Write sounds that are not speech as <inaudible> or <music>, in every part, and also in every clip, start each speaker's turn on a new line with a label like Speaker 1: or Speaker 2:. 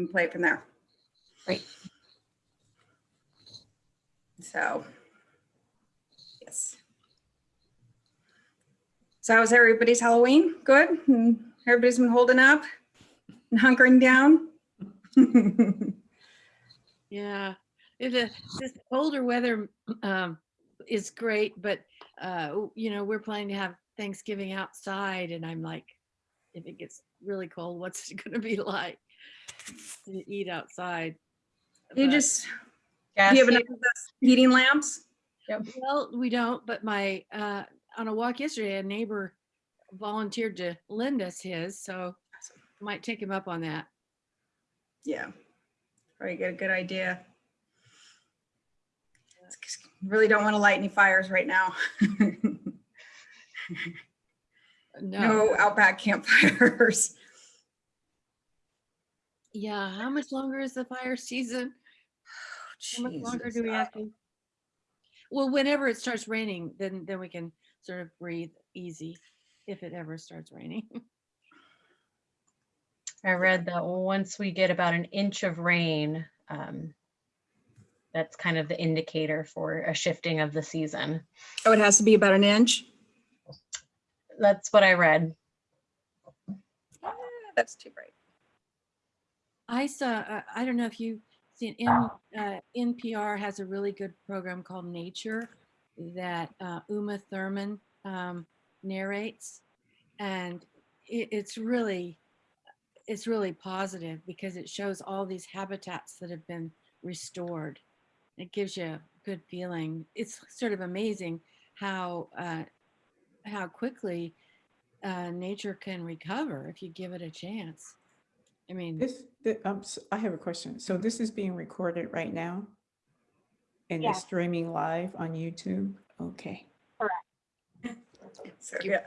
Speaker 1: and play it from there.
Speaker 2: Great.
Speaker 1: So, yes. So how's everybody's Halloween? Good? Everybody's been holding up and hunkering down? <laughs>
Speaker 3: Yeah, it, uh, this colder weather um, is great, but uh, you know, we're planning to have Thanksgiving outside and I'm like, if it gets really cold, what's it gonna be <laughs> like to eat outside?
Speaker 1: You
Speaker 3: But-
Speaker 1: just, do you have enough of those heating lamps?
Speaker 3: Well, we don't, but my, uh, on a walk yesterday, a neighbor volunteered to lend us his, so might take him up on that.
Speaker 1: Yeah, probably get a good idea. Really don't want to light any fires right now.
Speaker 3: No,
Speaker 1: No outback campfires.
Speaker 3: Yeah, how much longer is the fire season? <sighs> How much longer do we have to? Well, whenever it starts raining, then, then we can sort of breathe easy if it ever starts raining. <laughs>
Speaker 4: I read that once we get about an inch of rain, um, that's kind of the indicator for a shifting of the season.
Speaker 1: Oh, it has to be about an inch?
Speaker 4: That's what I read.
Speaker 1: Ah, That's too bright.
Speaker 3: I saw, uh, I don't know if you've seen, N, uh, NPR has a really good program called Nature that uh, Uma Thurman um, narrates. And it, it's really, it's really positive because it shows all these habitats that have been restored. It gives you a good feeling. It's sort of amazing how, uh, how quickly uh, nature can recover if you give it a chance. I mean,
Speaker 5: This, thi- um, s- I have a question. So this is being recorded right now? And
Speaker 6: Yes.
Speaker 5: streaming live on YouTube? Okay. <laughs>
Speaker 1: So, yeah.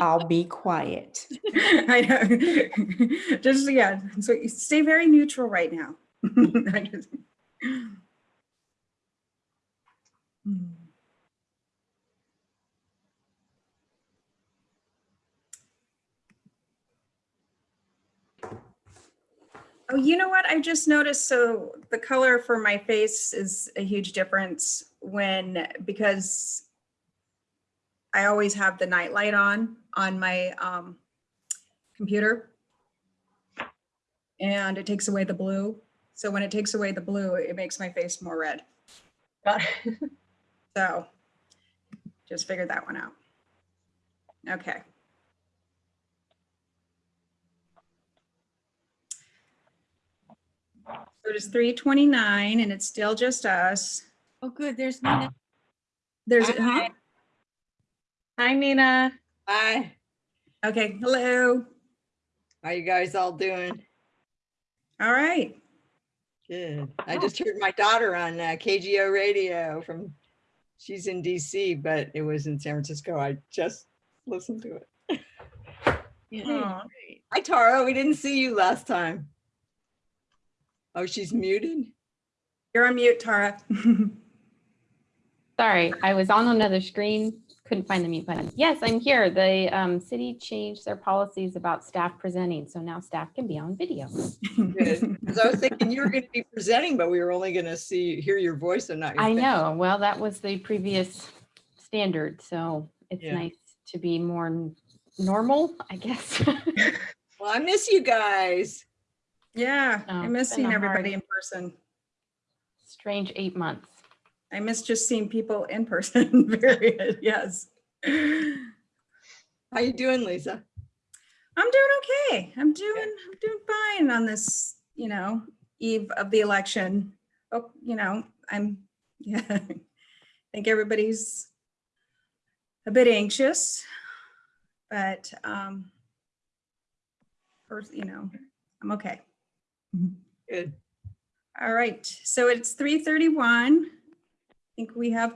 Speaker 5: I'll be quiet. <laughs>
Speaker 1: I know. <laughs> Just, yeah, so you stay very neutral right now. Oh, you know what? I just noticed, so the color for my face is a huge difference when, because I always have the night light on, on my um, computer. And it takes away the blue. So when it takes away the blue, it makes my face more red.
Speaker 4: Got- it. <laughs>
Speaker 1: So just figured that one out. Okay. It is 329 and it's still just us.
Speaker 3: Oh, good. There's Nina.
Speaker 1: There's,
Speaker 4: Hi.
Speaker 1: huh?
Speaker 4: Hi, Nina.
Speaker 7: Hi,
Speaker 1: okay, hello.
Speaker 7: how you guys all doing?
Speaker 1: All right.
Speaker 7: Good. I just heard my daughter on uh, KGO radio from, she's in DC, but it was in San Francisco. I just listened to it.
Speaker 3: Yeah,
Speaker 1: Aw.
Speaker 3: great.
Speaker 7: Hi Tara, we didn't see you last time. Oh, she's muted?
Speaker 1: You're on mute, Tara. <laughs>
Speaker 2: Sorry, I was on another screen, couldn't find the mute button. Yes, I'm here. The um, city changed their policies about staff presenting, so now staff can be on video.
Speaker 7: Good. Because I was thinking you were going to be presenting, but we were only going to see, hear your voice and not your
Speaker 2: I
Speaker 7: face.
Speaker 2: know, well, that was the previous standard, so it's
Speaker 7: Yeah.
Speaker 2: nice to be more normal, I guess. <laughs>
Speaker 7: Well, I miss you guys.
Speaker 1: Yeah, I
Speaker 2: it's
Speaker 1: miss seeing everybody
Speaker 2: hard-
Speaker 1: in person.
Speaker 2: Strange eight months.
Speaker 1: I miss just seeing people in person, <laughs> period, yes.
Speaker 7: How you doing, Lisa?
Speaker 1: I'm doing okay. I'm doing, I'm doing fine on this, you know, eve of the election. Oh, you know, I'm, <laughs> yeah, I think everybody's a bit anxious, but, um, first, you know, I'm okay.
Speaker 7: Good.
Speaker 1: All right, so it's 3:31. I think we have,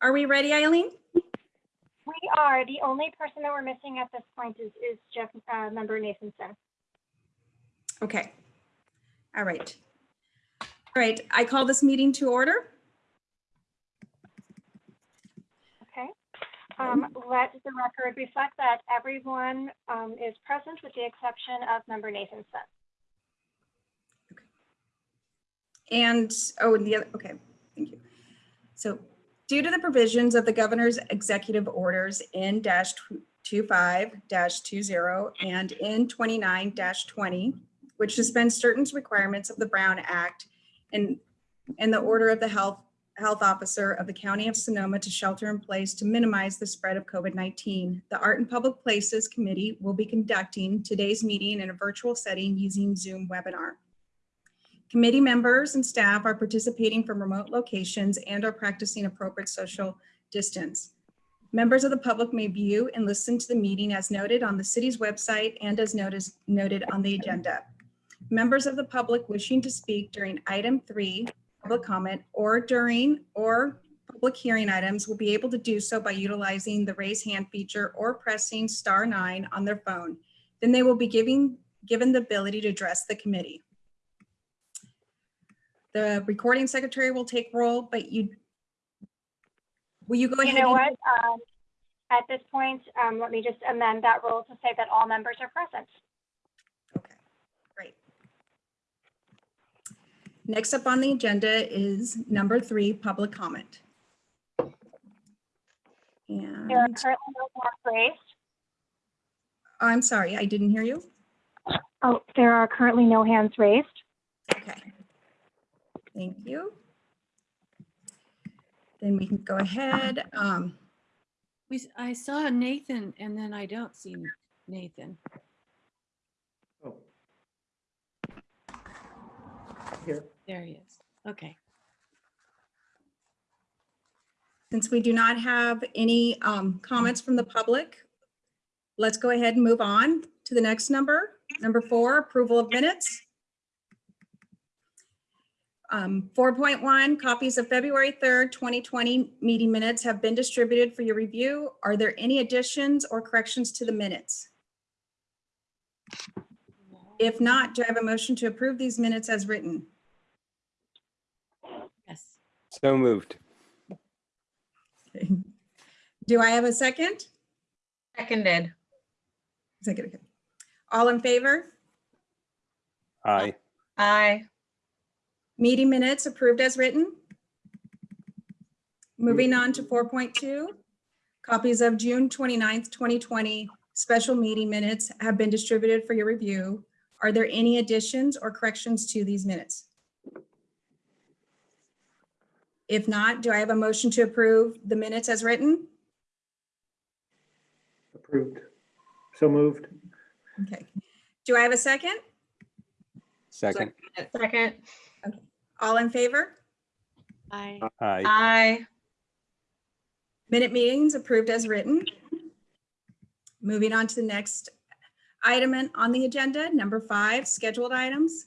Speaker 1: are we ready, Eileen?
Speaker 6: We are. The only person that we're missing at this point is, is Jeff, uh, member Nathanson.
Speaker 1: Okay. All right. All right, I call this meeting to order.
Speaker 6: Okay. Um, let the record reflect that everyone, um, is present with the exception of member Nathanson.
Speaker 1: And, oh, and the other, okay, thank you. So due to the provisions of the governor's executive orders N dash 25 dash 20 and N 29 dash 20, which suspends certain requirements of the Brown Act and, and the order of the health, health officer of the county of Sonoma to shelter in place to minimize the spread of COVID-19. The Art and Public Places Committee will be conducting today's meeting in a virtual setting using Zoom webinar. Committee members and staff are participating from remote locations and are practicing appropriate social distance. Members of the public may view and listen to the meeting as noted on the city's website and as noticed, noted on the agenda. Members of the public wishing to speak during item three, public comment, or during or public hearing items will be able to do so by utilizing the raise hand feature or pressing star nine on their phone. Then they will be giving, given the ability to address the committee. The recording secretary will take roll, but you, will you go ahead?
Speaker 6: You
Speaker 1: know
Speaker 6: what? Um, At this point, um, let me just amend that rule to say that all members are present.
Speaker 1: Okay, great. Next up on the agenda is number three, public comment.
Speaker 6: There are currently no hands raised.
Speaker 1: I'm sorry, I didn't hear you.
Speaker 6: Oh, there are currently no hands raised.
Speaker 1: Okay. Thank you. Then we can go ahead. Um,
Speaker 3: We, s- I saw Nathan and then I don't see Nathan.
Speaker 5: Oh. Here.
Speaker 3: There he is. Okay.
Speaker 1: Since we do not have any um, comments from the public, let's go ahead and move on to the next number. Number four, approval of minutes. Um, 4.1, copies of February 3rd, 2020 meeting minutes have been distributed for your review. Are there any additions or corrections to the minutes? If not, do I have a motion to approve these minutes as written?
Speaker 3: Yes.
Speaker 8: So moved.
Speaker 1: Do I have a second?
Speaker 4: Seconded.
Speaker 1: Second, okay. All in favor?
Speaker 8: Aye.
Speaker 4: Aye.
Speaker 1: Meeting minutes approved as written. Moving on to 4.2. Copies of June 29th, 2020 special meeting minutes have been distributed for your review. Are there any additions or corrections to these minutes? If not, do I have a motion to approve the minutes as written?
Speaker 9: Approved. So moved.
Speaker 1: Okay. Do I have a second?
Speaker 8: Second.
Speaker 4: Second.
Speaker 1: All in favor?
Speaker 3: I,
Speaker 8: Aye.
Speaker 4: Aye.
Speaker 1: Minute meetings approved as written. Moving on to the next item in- on the agenda, number five, scheduled items.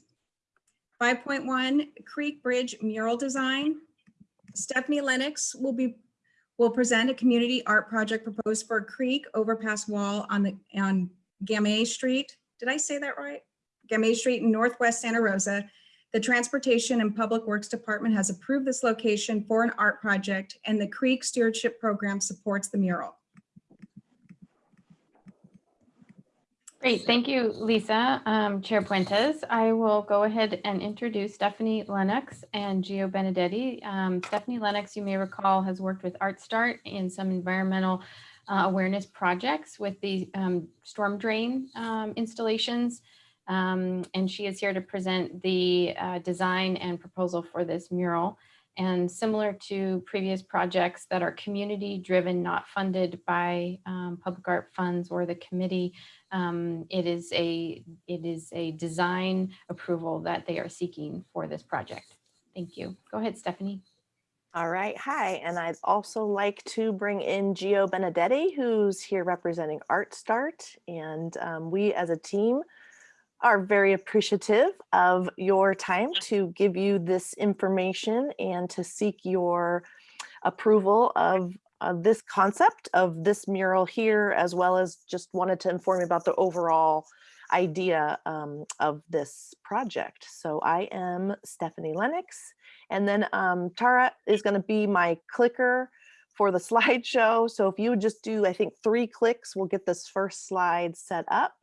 Speaker 1: 5.1 Creek Bridge mural design. Stephanie Lennox will be, will present a community art project proposed for a creek overpass wall on the, on Gamay Street. Did I say that right? Gamay Street in Northwest Santa Rosa. The Transportation and Public Works Department has approved this location for an art project and the Creek Stewardship Program supports the mural.
Speaker 2: Great, thank you, Lisa. Um, Chair Puentes, I will go ahead and introduce Stephanie Lennox and Gio Benedetti. Um, Stephanie Lennox, you may recall, has worked with Art Start in some environmental uh, awareness projects with the um, storm drain um, installations. Um, and she is here to present the uh, design and proposal for this mural. And similar to previous projects that are community driven, not funded by um, public art funds or the committee, um, it is a it is a design approval that they are seeking for this project. Thank you. Go ahead, Stephanie.
Speaker 10: All right, hi, and I'd also like to bring in Gio Benedetti, who's here representing Art Start, and um, we as a team are very appreciative of your time to give you this information and to seek your approval of, of this concept of this mural here, as well as just wanted to inform you about the overall idea um, of this project. So I am Stephanie Lennox. And then um, Tara is going to be my clicker for the <laughs> slideshow. So if you would just do, I think, three clicks, we'll get this first slide set up.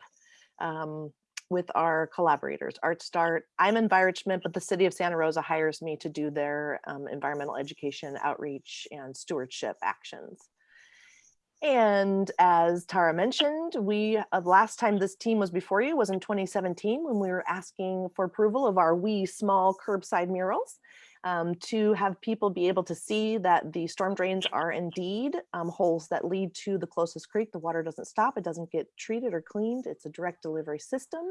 Speaker 10: Um, with our collaborators, Art Start. I'm environment, but the city of Santa Rosa hires me to do their um, environmental education, outreach, and stewardship actions. And as Tara mentioned, we, uh, last time this team was before you was in 2017 when we were asking for approval of our wee small curbside murals um, to have people be able to see that the storm drains are indeed um, holes that lead to the closest creek. The water doesn't stop, it doesn't get treated or cleaned. It's a direct delivery system.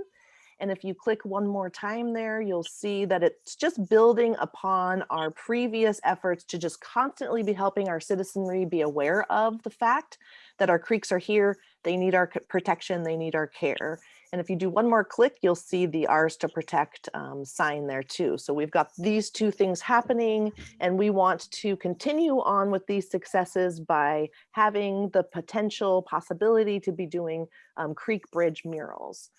Speaker 10: And if you click one more time there, you'll see that it's just building upon our previous efforts to just constantly be helping our citizenry be aware of the fact that our creeks are here, they need our protection, they need our care. And if you do one more click, you'll see the ours to protect um, sign there too. So we've got these two things happening and we want to continue on with these successes by having the potential possibility to be doing um, creek bridge murals.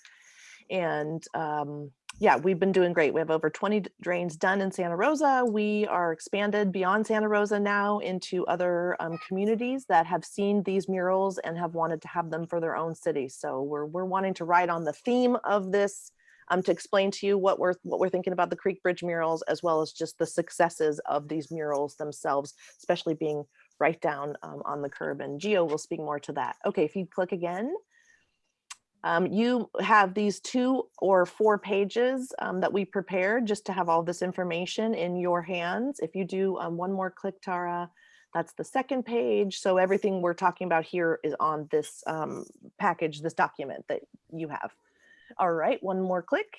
Speaker 10: And um, yeah, we've been doing great. We have over 20 drains done in Santa Rosa. We are expanded beyond Santa Rosa now into other um, communities that have seen these murals and have wanted to have them for their own city. So we're, we're wanting to ride on the theme of this um, to explain to you what we're what we're thinking about the Creek Bridge murals, as well as just the successes of these murals themselves, especially being right down um, on the curb. And Gio will speak more to that. Okay, if you click again. Um, you have these two or four pages um, that we prepared just to have all this information in your hands. If you do um, one more click, Tara, that's the second page. So everything we're talking about here is on this um, package, this document that you have. All right, one more click.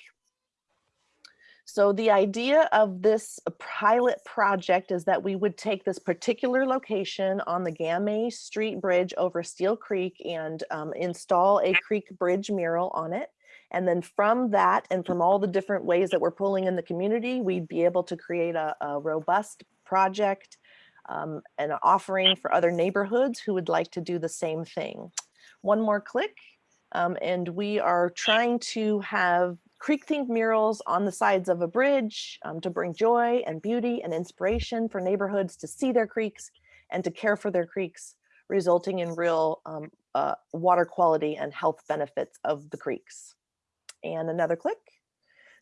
Speaker 10: So the idea of this pilot project is that we would take this particular location on the Gamay Street Bridge over Steel Creek and um, install a creek bridge mural on it. And then from that and from all the different ways that we're pulling in the community, we'd be able to create a, a robust project um, and an offering for other neighborhoods who would like to do the same thing. One more click. Um, and we are trying to have creek themed murals on the sides of a bridge um, to bring joy and beauty and inspiration for neighborhoods to see their creeks and to care for their creeks, resulting in real um, uh, water quality and health benefits of the creeks. And another click.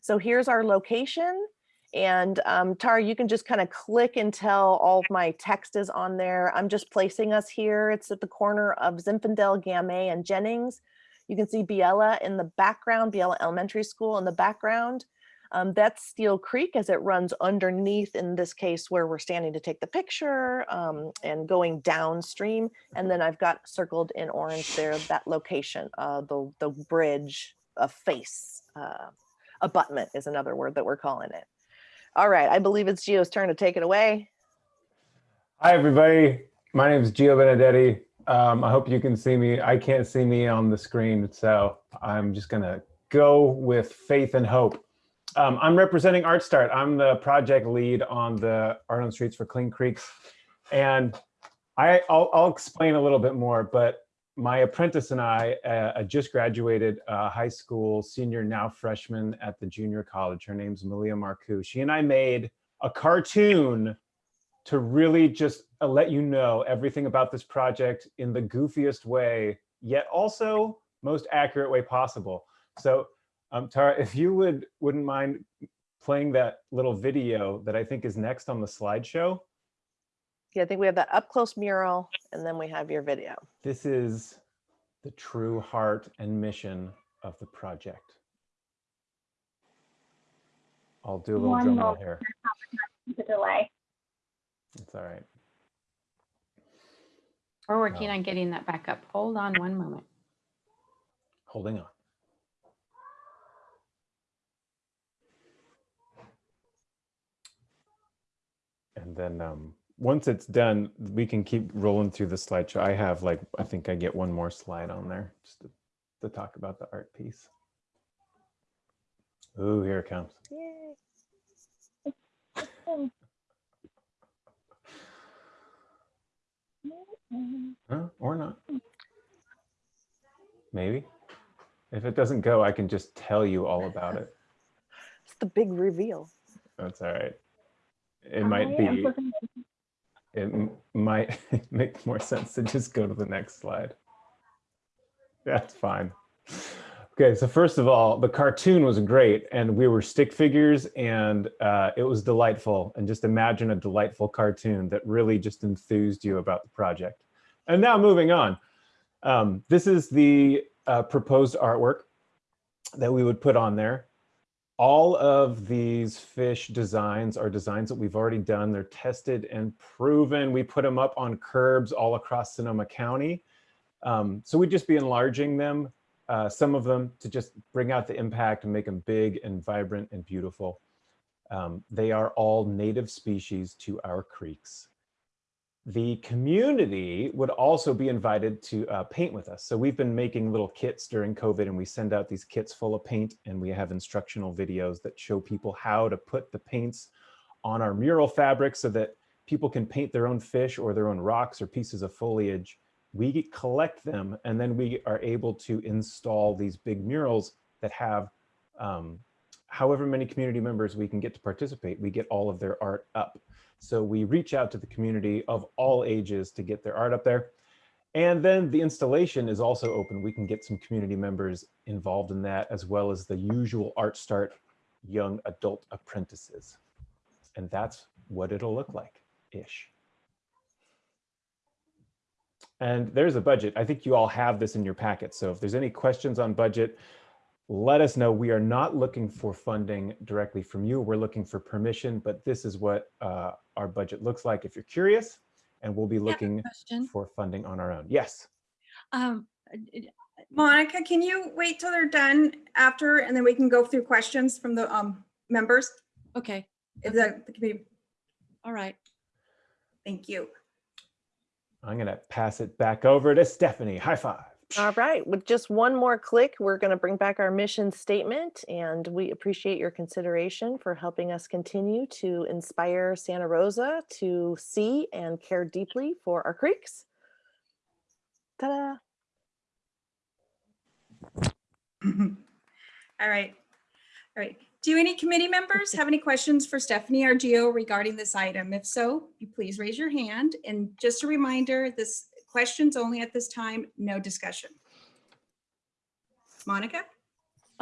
Speaker 10: So here's our location. And um, Tara, you can just kind of click until all of my text is on there. I'm just placing us here. It's at the corner of Zinfandel, Gamay, and Jennings. You can see Biella in the background, Biella Elementary School in the background. Um, that's Steel Creek as it runs underneath, in this case, where we're standing to take the picture um, and going downstream. And then I've got circled in orange there, that location, uh, the, the bridge, a face, uh, abutment is another word that we're calling it. All right, I believe it's Gio's turn to take it away.
Speaker 11: Hi, everybody. My name is Gio Benedetti. Um, I hope you can see me. I can't see me on the screen, so I'm just going to go with faith and hope. Um, I'm representing ArtStart. I'm the project lead on the Art on Streets for Clean Creeks. And I, I'll, I'll explain a little bit more, but my apprentice and I uh, just graduated uh, high school, senior, now freshman at the junior college. Her name's Malia Marcoux. She and I made a cartoon to really just uh, let you know everything about this project in the goofiest way, yet also most accurate way possible. So um, Tara, if you would, wouldn't mind playing that little video that I think is next on the slideshow.
Speaker 10: Yeah, I think we have that up close mural and then we have your video.
Speaker 11: This is the true heart and mission of the project. I'll do a little
Speaker 6: One
Speaker 11: drum roll
Speaker 6: moment.
Speaker 11: here.
Speaker 6: The delay.
Speaker 11: It's all right.
Speaker 2: We're working
Speaker 11: No.
Speaker 2: on getting that back up. Hold on one moment.
Speaker 11: Holding on. And then um, once it's done, we can keep rolling through the slideshow. I have like, I think I get one more slide on there just to, to talk about the art piece. Ooh, here it comes.
Speaker 10: Yay. <laughs> Mm-hmm.
Speaker 11: Huh? Or not. Hmm. Maybe. If it doesn't go, I can just tell you all about it. <laughs>
Speaker 10: It's the big reveal.
Speaker 11: That's all right. It might
Speaker 6: I am
Speaker 11: be, it might <laughs> make more sense to just go to the next slide. That's fine. Okay, so first of all, the cartoon was great and we were stick figures and uh, it was delightful. And just imagine a delightful cartoon that really just enthused you about the project. And now moving on. Um, this is the uh, proposed artwork that we would put on there. All of these fish designs are designs that we've already done. They're tested and proven. We put them up on curbs all across Sonoma County. Um, so we'd just be enlarging them uh, some of them to just bring out the impact and make them big and vibrant and beautiful. Um, they are all native species to our creeks. The community would also be invited to uh, paint with us. So we've been making little kits during COVID and we send out these kits full of paint and we have instructional videos that show people how to put the paints on our mural fabric so that people can paint their own fish or their own rocks or pieces of foliage we collect them and then we are able to install these big murals that have um, however many community members we can get to participate, we get all of their art up. So we reach out to the community of all ages to get their art up there. And then the installation is also open. We can get some community members involved in that as well as the usual Art Start young adult apprentices. And that's what it'll look like ish. And there's a budget. I think you all have this in your packet. So if there's any questions on budget, let us know. We are not looking for funding directly from you. We're looking for permission, but this is what uh, our budget looks like if you're curious. And we'll be looking for funding on our own. Yes.
Speaker 3: Um,
Speaker 1: Monica, can you wait till they're done after and then we can go through questions from the um members?
Speaker 3: okay,
Speaker 1: If that could be,
Speaker 3: all right.
Speaker 1: thank you.
Speaker 11: I'm going to pass it back over to Stephanie. High five.
Speaker 10: All right, with just one more click, we're going to bring back our mission statement and we appreciate your consideration for helping us continue to inspire Santa Rosa to see and care deeply for our creeks. Ta-da! <laughs>
Speaker 1: All right. All right. Do any committee members have any questions for Stephanie or Gio regarding this item? If so, you please raise your hand. And just a reminder, this questions only at this time, no discussion. Monica?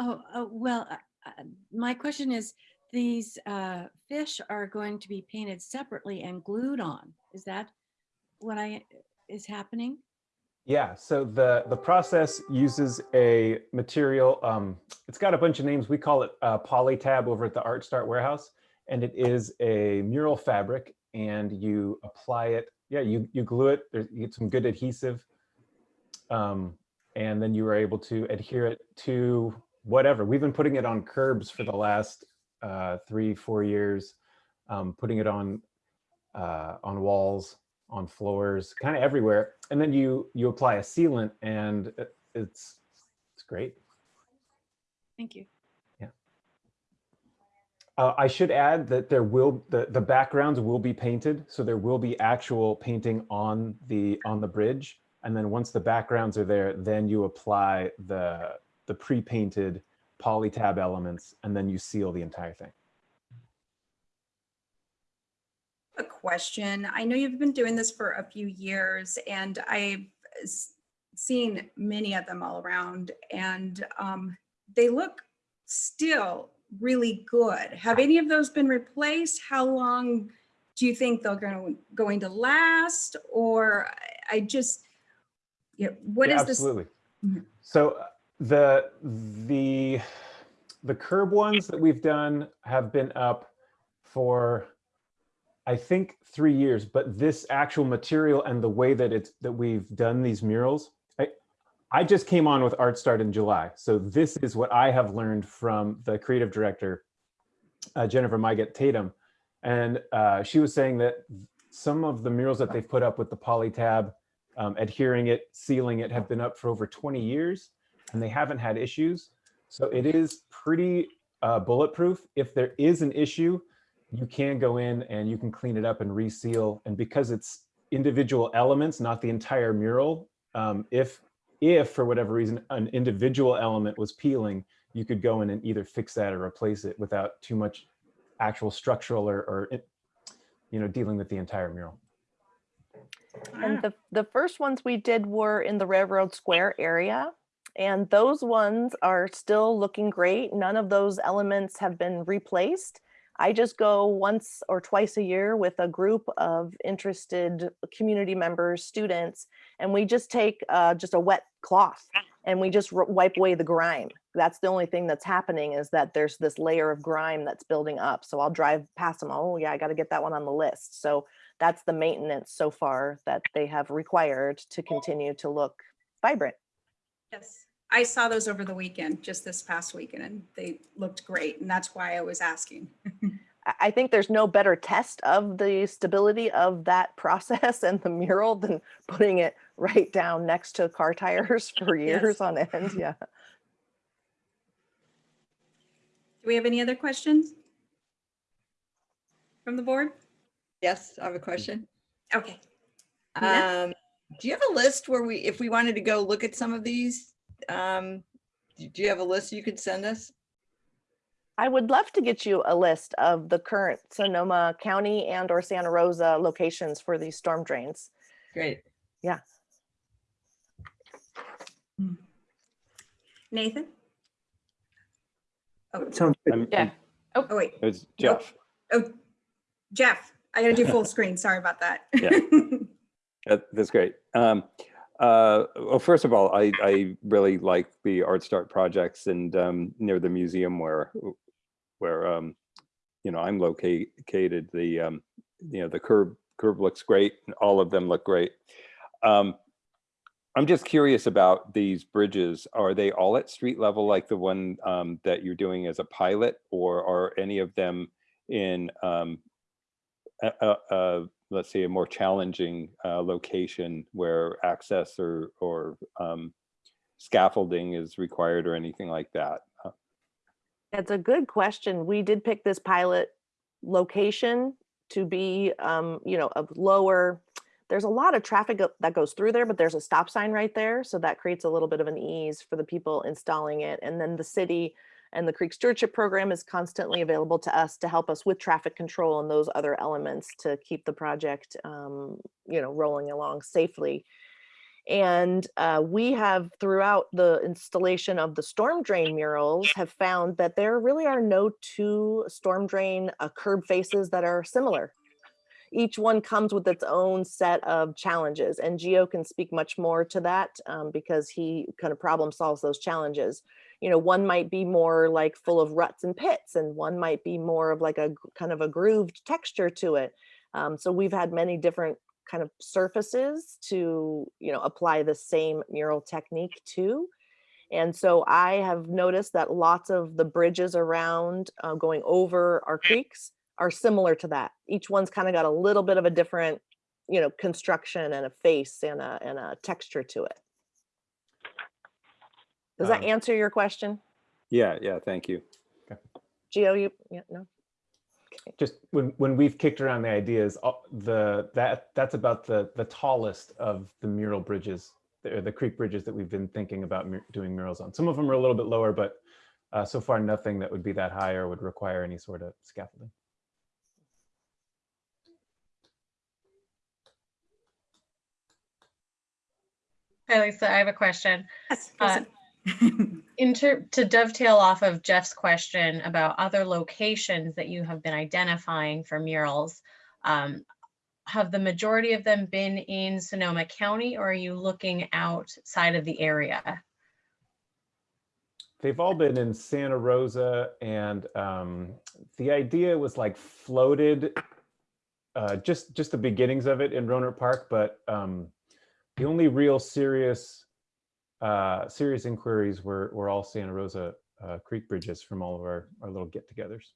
Speaker 3: Oh, oh, well, uh, uh, my question is, these uh, fish are going to be painted separately and glued on. Is that what I, is happening?
Speaker 11: Yeah, so the, the process uses a material, um, it's got a bunch of names. We call it uh, Polytab over at the Art Start Warehouse. And it is a mural fabric and you apply it. Yeah, you, you glue it, there's, you get some good adhesive. Um, and then you are able to adhere it to whatever. We've been putting it on curbs for the last uh, three, four years, um, putting it on, uh, on walls on floors, kind of everywhere. And then you you apply a sealant and it's it's great.
Speaker 3: Thank you.
Speaker 11: Uh, I should add that there will the the backgrounds will be painted, so there will be actual painting on the on the bridge. And then once the backgrounds are there, then you apply the the pre-painted polytab elements, and then you seal the entire thing.
Speaker 1: A question. I know you've been doing this for a few years and I've seen many of them all around and um, they look still really good. Have any of those been replaced? How long do you think they're going to, going to last? Or I- just, yeah, what
Speaker 11: Yeah,
Speaker 1: is this?
Speaker 11: Absolutely.
Speaker 1: Mhm.
Speaker 11: So uh, the the the curb ones that we've done have been up for I think three years, but this actual material and the way that it's that we've done these murals, I I just came on with Art Start in July. So this is what I have learned from the creative director, uh, Jennifer Myget Tatum. And uh, she was saying that some of the murals that they've put up with the polytab, um, adhering it, sealing it, have been up for over 20 years and they haven't had issues. So it is pretty uh, bulletproof. If there is an issue, you can go in and you can clean it up and reseal. And because it's individual elements, not the entire mural, um, if if for whatever reason an individual element was peeling, you could go in and either fix that or replace it without too much actual structural or, or you know, dealing with the entire mural.
Speaker 10: And the, the first ones we did were in the Railroad Square area. And those ones are still looking great. None of those elements have been replaced. I just go once or twice a year with a group of interested community members, students, and we just take uh, just a wet cloth and we just wipe away the grime. That's the only thing that's happening is that there's this layer of grime that's building up. So I'll drive past them. Oh yeah, I got to get that one on the list. So that's the maintenance so far that they have required to continue to look vibrant.
Speaker 1: Yes, I saw those over the weekend, just this past weekend, and they looked great. And that's why I was asking. <laughs>
Speaker 10: I- I think there's no better test of the stability of that <laughs> process and the mural than putting it right down next to car tires <laughs> for years on end. Yeah.
Speaker 1: Do we have any other questions? From the board?
Speaker 7: Yes, I have a question.
Speaker 1: Okay.
Speaker 7: Um, do you have a list where we, if we wanted to go look at some of these? Um, do do you have a list you could send us?
Speaker 10: I would love to get you a list of the current Sonoma County and or Santa Rosa locations for these storm drains.
Speaker 7: Great. Yeah.
Speaker 1: Nathan? Oh,
Speaker 9: Sounds good.
Speaker 8: I'm-
Speaker 2: Yeah.
Speaker 1: oh, oh, wait.
Speaker 8: It's Jeff.
Speaker 1: Oh, Jeff, I gotta do full screen. Sorry about that.
Speaker 8: Yeah. <laughs> That's great. Um, uh, well, first of all, I, I really like the Art Start projects and um, near the museum where, where, um, you know, I'm located, the, um, you know, the curb, curb looks great. and All of them look great. Um, I'm just curious about these bridges. Are they all at street level like the one um, that you're doing as a pilot? Or are any of them in um, a, let's say a more challenging uh, location where access or or um, scaffolding is required or anything like that.
Speaker 10: That's a good question. We did pick this pilot location to be, um, you know, of lower, there's a lot of traffic that goes through there, but there's a stop sign right there. So that creates a little bit of an ease for the people installing it. And then the city and the Creek Stewardship Program is constantly available to us to help us with traffic control and those other elements to keep the project, um, you know, rolling along safely. And uh, we have throughout the installation of the storm drain murals have found that there really are no two storm drain uh, curb faces that are similar. Each one comes with its own set of challenges and Gio can speak much more to that um, because he kind of problem solves those challenges. You know, one might be more like full of ruts and pits and one might be more of like a kind of a grooved texture to it. Um, so we've had many different kind of surfaces to you know apply the same mural technique to. And so i have noticed that lots of the bridges around uh, going over our creeks are similar to that. Each one's kind of got a little bit of a different you know construction and a face and a and a texture to it does that
Speaker 8: Um,
Speaker 10: answer your question
Speaker 8: Yeah, yeah, thank you.
Speaker 10: Gio you yeah no
Speaker 11: just when when we've kicked around the ideas uh, the that that's about the the tallest of the mural bridges the, the creek bridges that we've been thinking about mu- doing murals on some of them are a little bit lower but uh, so far nothing that would be that high or would require any sort of scaffolding
Speaker 4: Hi, Lisa, I have a question.
Speaker 1: Yes,
Speaker 4: Uh,
Speaker 1: listen.
Speaker 4: Inter, to dovetail off of Jeff's question about other locations that you have been identifying for murals, um, have the majority of them been in Sonoma County or are you looking outside of the area?
Speaker 11: they've all been in santa rosa and um, the idea was like floated uh, just just the beginnings of it in Rohnert Park but um, the only real serious uh, serious inquiries were were all Santa Rosa uh, Creek bridges from all of our our little get-togethers.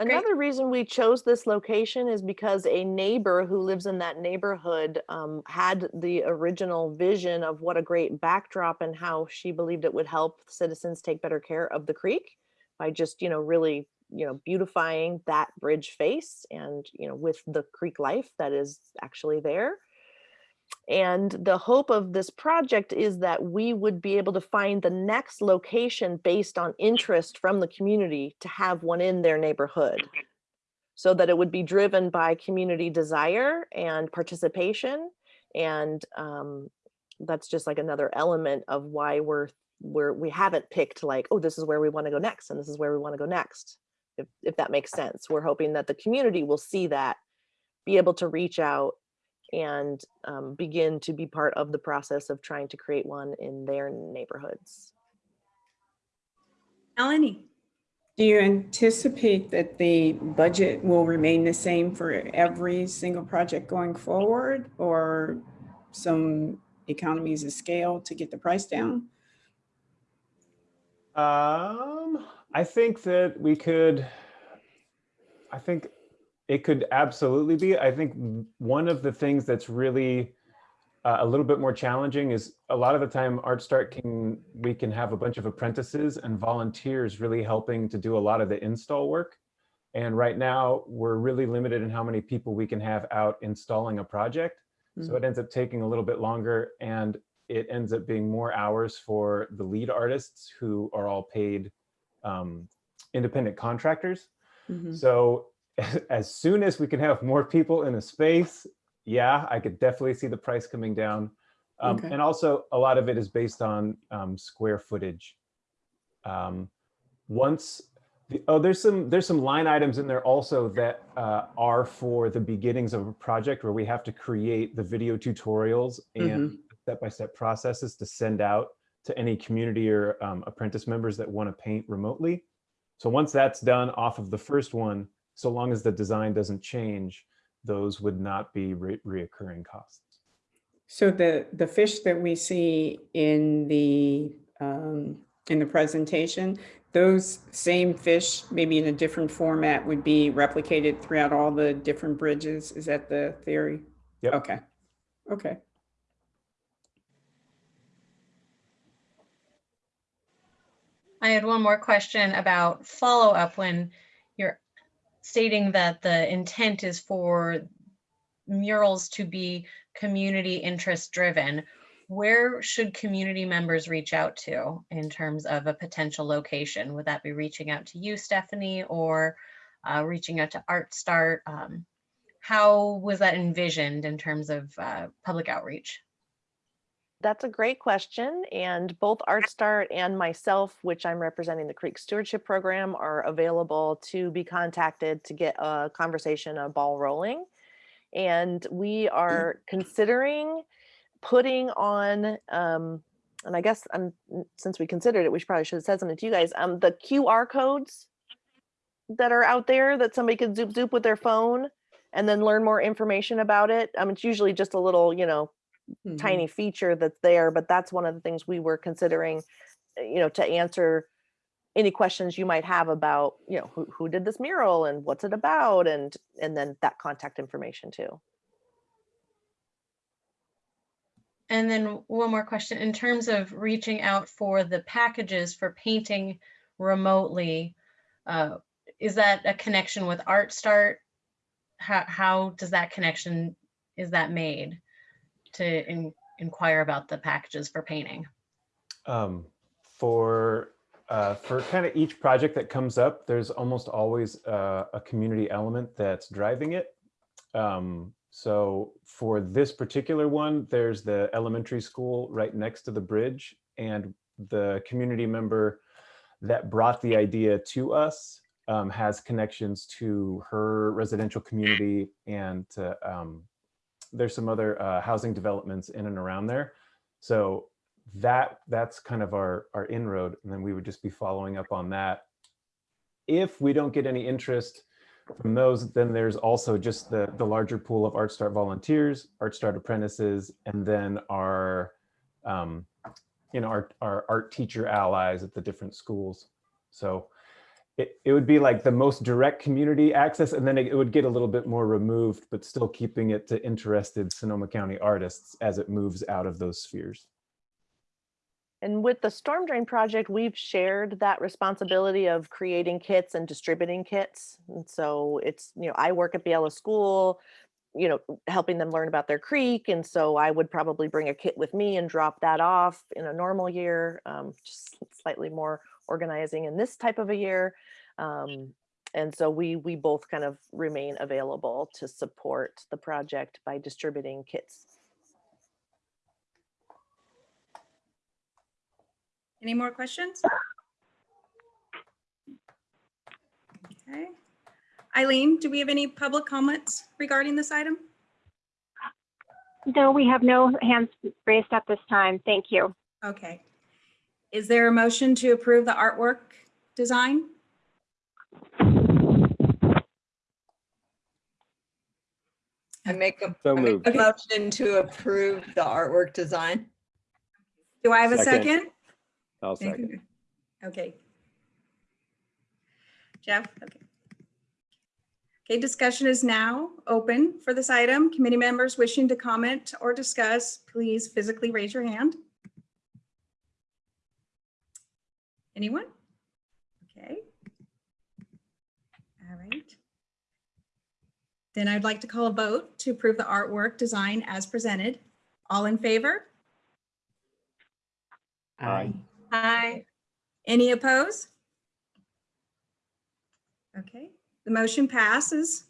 Speaker 10: Another reason we chose this location is because a neighbor who lives in that neighborhood um, had the original vision of what a great backdrop and how she believed it would help citizens take better care of the creek by just, you know, really, you know, beautifying that bridge face and, you know, with the creek life that is actually there. And the hope of this project is that we would be able to find the next location based on interest from the community to have one in their neighborhood. So that it would be driven by community desire and participation and um, that's just like another element of why we're we haven't picked like oh this is where we want to go next and this is where we want to go next if if that makes sense we're hoping that the community will see that be able to reach out and um, begin to be part of the process of trying to create one in their neighborhoods
Speaker 1: Melanie?
Speaker 5: Do you anticipate that the budget will remain the same for every single project going forward? Or some economies of scale to get the price down?
Speaker 11: Um, I think that we could, I think it could absolutely be. I think one of the things that's really uh, a little bit more challenging is a lot of the time Art Start can, we can have a bunch of apprentices and volunteers really helping to do a lot of the install work. And right now we're really limited in how many people we can have out installing a project. So it ends up taking a little bit longer and it ends up being more hours for the lead artists who are all paid um, independent contractors.
Speaker 5: Mhm.
Speaker 11: So <laughs> as soon as we can have more people in a space, yeah, I could definitely see the price coming down. Um,
Speaker 5: Okay.
Speaker 11: And also a lot of it is based on um, square footage. Um, once, the, oh, there's some there's some line items in there also that uh, are for the beginnings of a project where we have to create the video tutorials and step-by-step processes to send out to any community or um, apprentice members that want to paint remotely. So once that's done off of the first one, so long as the design doesn't change, those would not be re reoccurring costs.
Speaker 5: So the, the fish that we see in the, um, in the presentation, those same fish, maybe in a different format, would be replicated throughout all the different bridges? Is that the theory?
Speaker 11: Yep.
Speaker 5: Okay, okay.
Speaker 4: I had one more question about follow-up when you're stating that the intent is for murals to be community interest driven. Where should community members reach out to in terms of a potential location? Would that be reaching out to you, Stephanie, or uh, reaching out to Art Start? Um, how was that envisioned in terms of uh, public outreach?
Speaker 10: That's a great question. And both Art Start and myself, which I'm representing the Creek Stewardship Program, are available to be contacted to get a conversation, a ball rolling. And we are considering putting on, um, and I guess um, since we considered it, we should probably should have said something to you guys, um, the QR codes that are out there that somebody could zoop zoop with their phone and then learn more information about it. Um, it's usually just a little, you know,
Speaker 5: Mhm.
Speaker 10: tiny feature that's there, but that's one of the things we were considering, uh, you know, to answer any questions you might have about, you know, who, who did this mural and what's it about and and then that contact information too.
Speaker 4: And then one more question, in terms of reaching out for the packages for painting remotely, uh, is that a connection with Art Start? How, how does that connection, is that made to in- inquire about the packages for painting?
Speaker 11: Um, for uh, for kind of each project that comes up, there's almost always uh, a community element that's driving it. Um, so for this particular one, there's the elementary school right next to the bridge and the community member that brought the idea to us um, has connections to her residential community and to, um, there's some other uh, housing developments in and around there. So that that's kind of our our inroad and then we would just be following up on that if we don't get any interest from those then there's also just the the larger pool of art start volunteers art start apprentices and then our um you know our, our art teacher allies at the different schools so it, it would be like the most direct community access and then it, it would get a little bit more removed but still keeping it to interested sonoma county artists as it moves out of those spheres
Speaker 10: And with the storm drain project, we've shared that responsibility of creating kits and distributing kits. And so it's, you know, I work at Biella School, you know, helping them learn about their creek. And so I would probably bring a kit with me and drop that off in a normal year, um, just slightly more organizing in this type of a year. Um, and so we we both kind of remain available to support the project by distributing kits.
Speaker 1: Any more questions? Okay. Eileen, do we have any public comments regarding this item?
Speaker 6: No, we have no hands raised at this time. Thank you.
Speaker 1: Okay. Is there a motion to approve the artwork design?
Speaker 7: I make a
Speaker 8: So
Speaker 7: I make
Speaker 8: moved.
Speaker 7: a motion to approve the artwork design.
Speaker 1: Do I have a
Speaker 8: Second.
Speaker 1: second?
Speaker 8: I'll second.
Speaker 1: Okay. Jeff, okay. Okay, discussion is now open for this item. Committee members wishing to comment or discuss, please physically raise your hand. Anyone? Okay. All right. Then I'd like to call a vote to approve the artwork design as presented. All in favor?
Speaker 8: Aye.
Speaker 4: Hi.
Speaker 1: Any opposed? Okay, the motion passes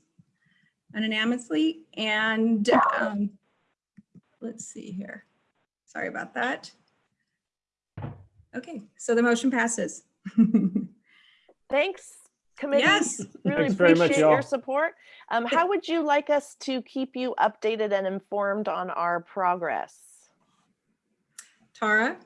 Speaker 1: unanimously and um, let's see here. Sorry about that. Okay, so the motion passes. <laughs>
Speaker 10: Thanks, committee.
Speaker 1: Yes.
Speaker 10: Really
Speaker 11: Thanks very much,
Speaker 10: appreciate your support. Um, how would you like us to keep you updated and informed on our progress?
Speaker 1: Tara?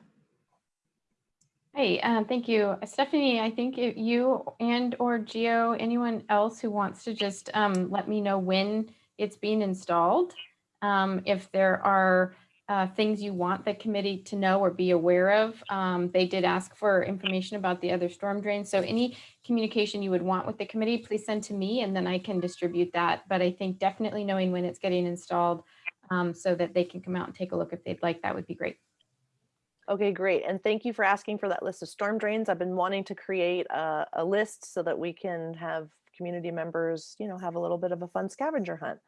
Speaker 2: Hey, uh, thank you. Stephanie, I think if you and or Gio, anyone else who wants to just um, let me know when it's being installed. Um, if there are uh, things you want the committee to know or be aware of. Um, they did ask for information about the other storm drains. So any communication you would want with the committee, please send to me and then I can distribute that. But I think definitely knowing when it's getting installed um, so that they can come out and take a look if they'd like, that would be great.
Speaker 10: Okay, great. And thank you for asking for that list of storm drains. I've been wanting to create a, a list so that we can have community members, you know, have a little bit of a fun scavenger hunt.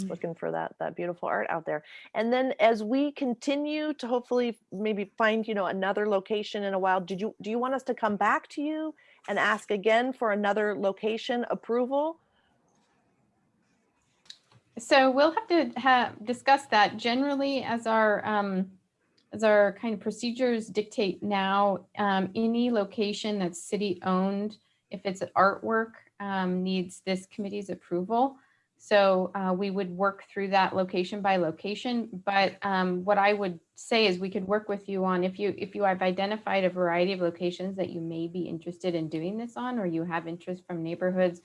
Speaker 1: Mm.
Speaker 10: Looking for that that beautiful art out there. And then as we continue to hopefully maybe find, you know, another location in a while, did you do you want us to come back to you and ask again for another location approval?
Speaker 2: So we'll have to have, discuss that generally as our, um, as our kind of procedures dictate now, um, any location that's city owned, if it's an artwork, um, needs this committee's approval. So, uh, we would work through that location by location, but, um, what I would say is we could work with you on, if you, if you have identified a variety of locations that you may be interested in doing this on, or you have interest from neighborhoods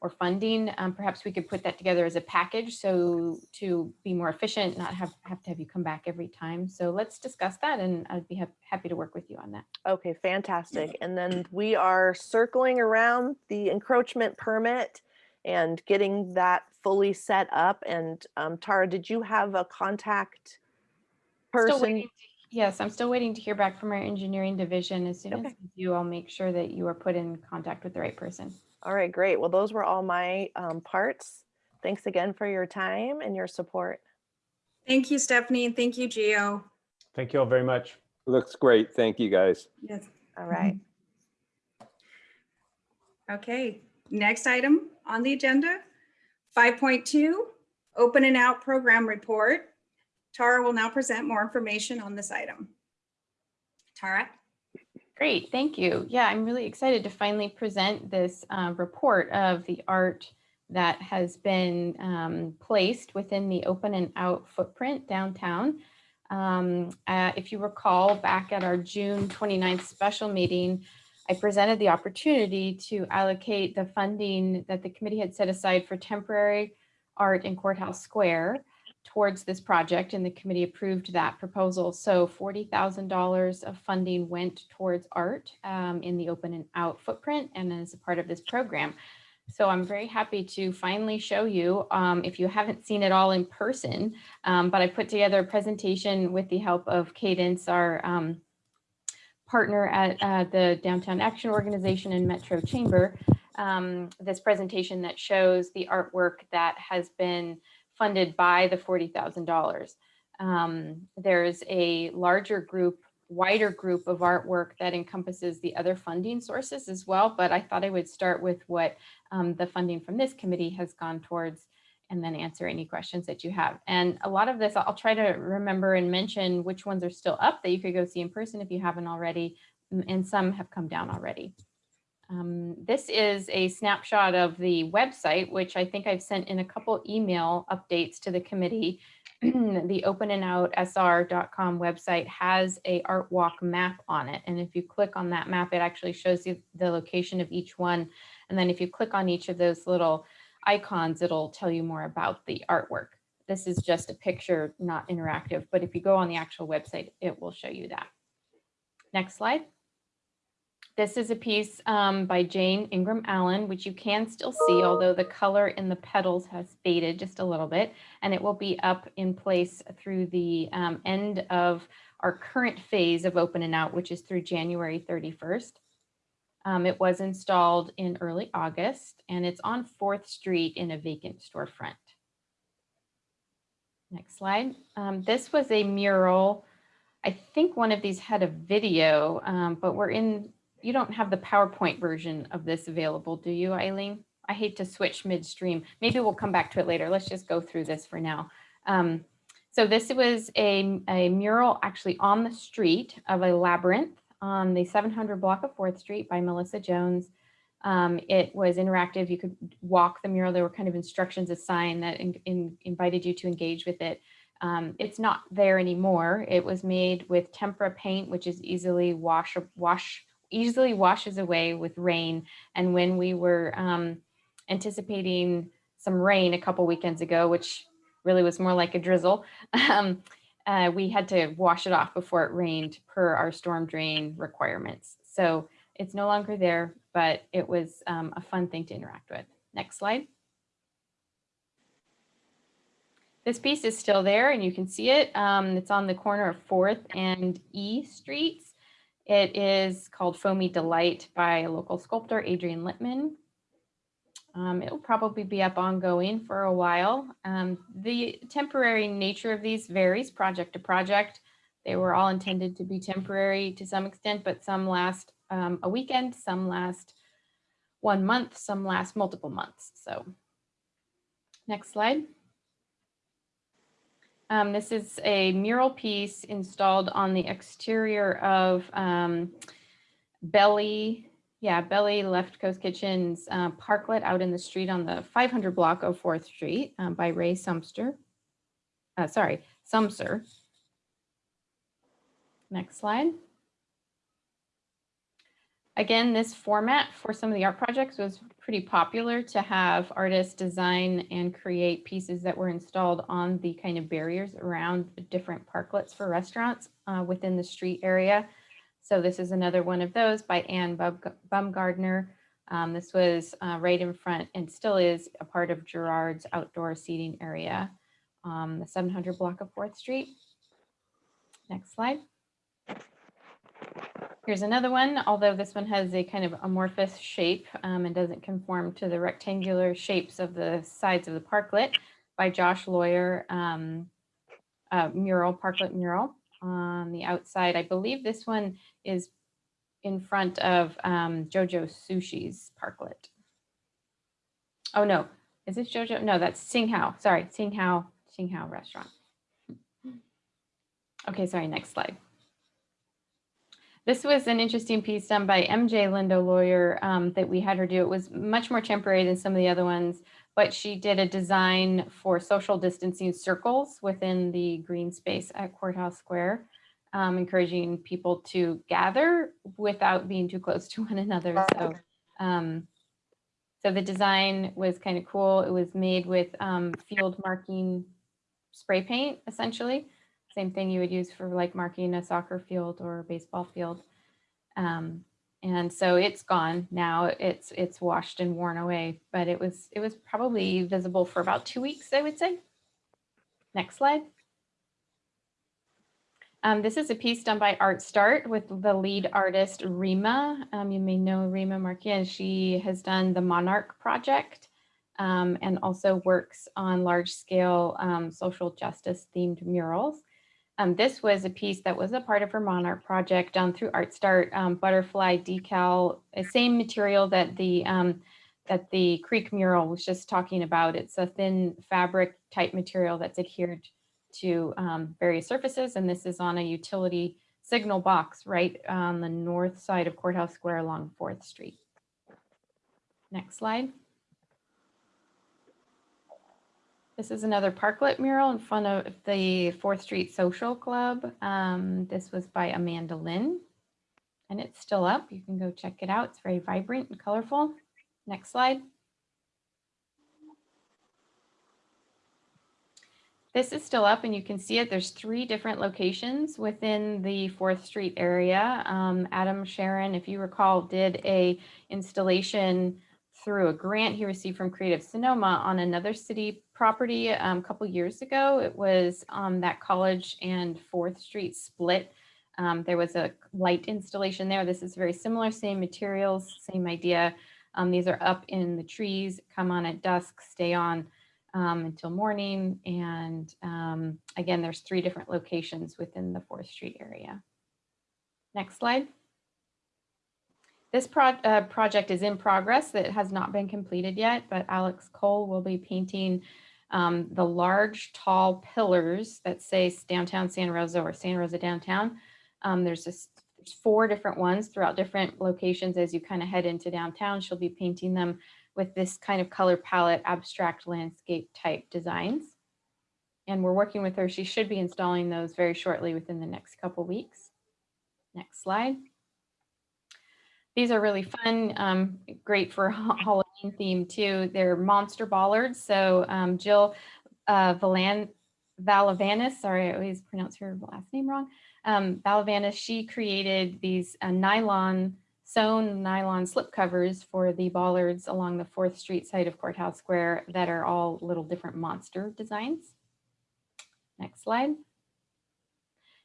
Speaker 2: or funding, um, perhaps we could put that together as a package. So to be more efficient, not have, have to have you come back every time. So let's discuss that and I'd be hap- happy to work with you on that.
Speaker 10: Okay, fantastic. And then we are circling around the encroachment permit and getting that fully set up. And um, Tara, did you have a contact person?
Speaker 2: waiting to- Yes, I'm still waiting to hear back from our engineering division. As soon as
Speaker 10: Okay.
Speaker 2: we do, I'll make sure that you are put in contact with the right person.
Speaker 10: All right, great. Well, those were all my um, parts. Thanks again for your time and your support.
Speaker 1: Thank you, Stephanie, and thank you, Gio.
Speaker 11: Thank you all very much.
Speaker 8: Looks great. Thank you, guys.
Speaker 1: Yes.
Speaker 10: All right. <laughs>
Speaker 1: Okay, next item on the agenda, 5.2, open and out program report. Tara will now present more information on this item. Tara?
Speaker 2: Great, thank you. Yeah, I'm really excited to finally present this uh, report of the art that has been um, placed within the open and out footprint downtown. Um, uh, If you recall, back at our June 29th special meeting, I presented the opportunity to allocate the funding that the committee had set aside for temporary art in Courthouse Square towards this project and the committee approved that proposal. So $40,000 of funding went towards art um, in the open and out footprint and as a part of this program. So I'm very happy to finally show you, um, if you haven't seen it all in person, um, but I put together a presentation with the help of Cadence, our um, partner at uh, the Downtown Action Organization and Metro Chamber, um, this presentation that shows the artwork that has been funded by the $40,000. Um, there's a larger group, wider group of artwork that encompasses the other funding sources as well, but I thought I would start with what um, the funding from this committee has gone towards and then answer any questions that you have. And a lot of this, I'll try to remember and mention which ones are still up that you could go see in person if you haven't already. and some have come down already. Um, This is a snapshot of the website, which I think I've sent in a couple email updates to the committee. <clears throat> The openandoutSR.com website has a art walk map on it. And if you click on that map, it actually shows you the location of each one. And then if you click on each of those little icons, it'll tell you more about the artwork. This is just a picture, not interactive, but if you go on the actual website, it will show you that. Next slide. This is a piece um, by Jane Ingram Allen, which you can still see, although the color in the petals has faded just a little bit, and it will be up in place through the um, end of our current phase of Open and Out, which is through January 31st. Um, it was installed in early August, and it's on 4th Street in a vacant storefront. Next slide. Um, this was a mural. I think one of these had a video, um, but we're in, you don't have the PowerPoint version of this available, do you, Eileen? I hate to switch midstream. Maybe we'll come back to it later. Let's just go through this for now. Um, so this was a, a mural actually on the street of a labyrinth on the 700 block of 4th Street by Melissa Jones. Um, it was interactive. You could walk the mural. There were kind of instructions assigned that in, in, invited you to engage with it. Um, it's not there anymore. It was made with tempera paint, which is easily wash, wash, easily washes away with rain. And when we were um, anticipating some rain a couple weekends ago, which really was more like a drizzle, <laughs> um, uh, we had to wash it off before it rained per our storm drain requirements. So it's no longer there, but it was um, a fun thing to interact with. Next slide. This piece is still there and you can see it. Um, it's on the corner of 4th and E Streets. It is called Foamy Delight by a local sculptor, Adrian Littman. Um, it'll probably be up ongoing for a while. Um, the temporary nature of these varies project to project. They were all intended to be temporary to some extent, but some last um, a weekend, some last one month, some last multiple months. So next slide. Um, this is a mural piece installed on the exterior of um, Belly, yeah, Belly Left Coast Kitchen's uh, parklet out in the street on the 500 block of 4th Street um, by Ray Sumster. Uh, sorry, Sumser. Next slide. Again, this format for some of the art projects was pretty popular to have artists design and create pieces that were installed on the kind of barriers around different parklets for restaurants uh, within the street area. So this is another one of those by Anne Bumgardner. Um, this was uh, right in front and still is a part of Gerard's outdoor seating area, um, the 700 block of 4th Street. Next slide. Here's another one, although this one has a kind of amorphous shape um, and doesn't conform to the rectangular shapes of the sides of the parklet by Josh Lawyer um, uh, mural, parklet mural on the outside. I believe this one is in front of um, Jojo Sushi's parklet. Oh no, is this Jojo? No, that's Sing Hao. Sorry, Sing Hao, Sing Hao restaurant. Okay, sorry, next slide. This was an interesting piece done by MJ Lindo Lawyer um, that we had her do. It was much more temporary than some of the other ones, but she did a design for social distancing circles within the green space at Courthouse Square, um, encouraging people to gather without being too close to <laughs> one another. So, um, so the design was kind of cool. It was made with um, field marking spray paint, essentially. Same thing you would use for like marking a soccer field or a baseball field. Um, and so it's gone now. It's it's washed and worn away, but it was it was probably visible for about two weeks, I would say. Next slide. Um, this is a piece done by Art Start with the lead artist Rima. Um, you may know Rima Marquez. She has done the Monarch Project um, and also works on large scale um, social justice themed murals. Um, this was a piece that was a part of her Monarch project done through ArtStart um, butterfly decal, uh, same material that the um, that the Creek mural was just talking about. It's a thin fabric type material that's adhered to um, various surfaces, and this is on a utility signal box right on the north side of Courthouse Square along Fourth Street. Next slide. This is another parklet mural in front of the Fourth Street Social Club. Um, this was by Amanda Lynn and it's still up. You can go check it out. It's very vibrant and colorful. Next slide. This is still up and you can see it. There's three different locations within the 4th Street area. Um, Adam Sharon, if you recall, did a installation through a grant he received from Creative Sonoma on another city property um, a couple years ago. It was on that College and 4th Street split. Um, there was a light installation there. This is very similar, same materials, same idea. Um, these are up in the trees, come on at dusk, stay on um, until morning. And um, again, there's three different locations within the 4th Street area. Next slide. This pro uh, project is in progress. That has not been completed yet, but Alex Cole will be painting um, the large, tall pillars that say downtown Santa Rosa or Santa Rosa downtown. Um, there's just there's four different ones throughout different locations as you kind of head into downtown. She'll be painting them with this kind of color palette, abstract landscape type designs. And we're working with her. She should be installing those very shortly within the next couple weeks. Next slide. These are really fun, um, great for Halloween theme too. They're monster bollards. So um, Jill uh, Valan Valavanis, sorry, I always pronounce her last name wrong. Um, Valavanis, she created these uh, nylon, sewn nylon slip covers for the bollards along the 4th Street side of Courthouse Square that are all little different monster designs. Next slide.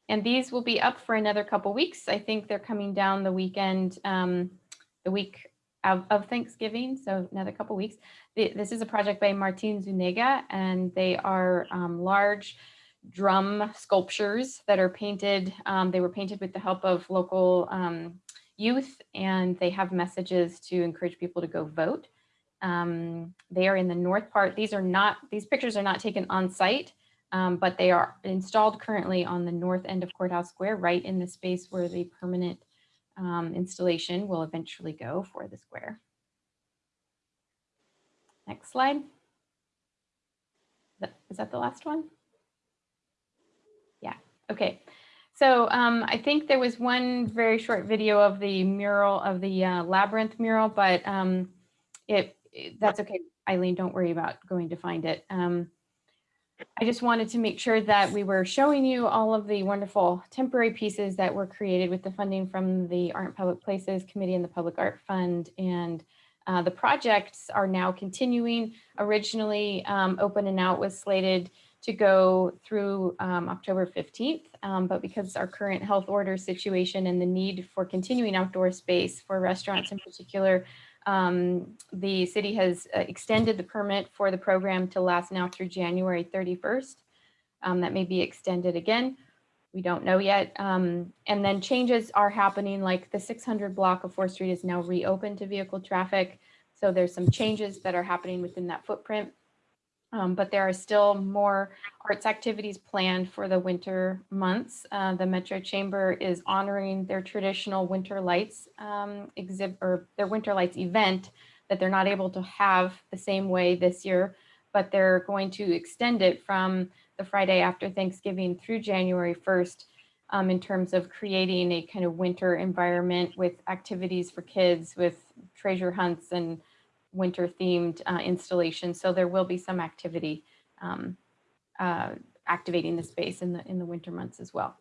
Speaker 2: And these will be up for another couple weeks. I think they're coming down the weekend, um, the week of, of, Thanksgiving, so another couple weeks. The, this is a project by Martin Zuniga, and they are um, large drum sculptures that are painted. Um, they were painted with the help of local um, youth, and they have messages to encourage people to go vote. Um, they are in the north part. These are not, these pictures are not taken on site um, but they are installed currently on the north end of Courthouse Square, right in the space where the permanent um, installation will eventually go for the square. Next slide. Is that the last one? Yeah, okay. So um, I think there was one very short video of the mural of the uh, labyrinth mural, but um, it, it, that's okay. Eileen, don't worry about going to find it. Um, I just wanted to make sure that we were showing you all of the wonderful temporary pieces that were created with the funding from the Art and Public Places Committee and the Public Art Fund. And uh, the projects are now continuing. Originally, um, Open and Out was slated to go through um, October 15th, um, but because our current health order situation and the need for continuing outdoor space for restaurants in particular, um, the city has uh, extended the permit for the program to last now through January 31st. Um, that may be extended again. We don't know yet. Um, and then changes are happening like the 600 block of 4th Street is now reopened to vehicle traffic. So there's some changes that are happening within that footprint. Um, but there are still more arts activities planned for the winter months. Uh, the Metro Chamber is honoring their traditional Winter Lights um, exhibit or their Winter Lights event that they're not able to have the same way this year, but they're going to extend it from the Friday after Thanksgiving through January 1st um, in terms of creating a kind of winter environment with activities for kids with treasure hunts and winter themed uh, installation. So there will be some activity um, uh, activating the space in the in the winter months as well.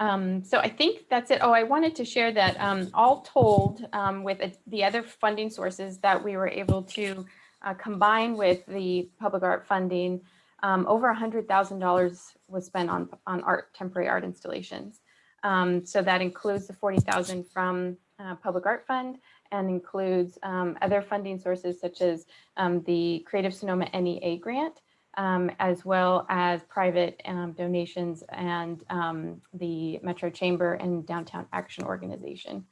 Speaker 2: Um, so I think that's it. Oh, I wanted to share that um, all told um, with a, the other funding sources that we were able to uh, combine with the public art funding, um, over $100,000 was spent on, on art, temporary art installations. Um, so that includes the 40,000 from uh, Public Art Fund and includes um, other funding sources such as um, the Creative Sonoma NEA grant, um, as well as private um, donations and um, the Metro Chamber and Downtown Action Organization.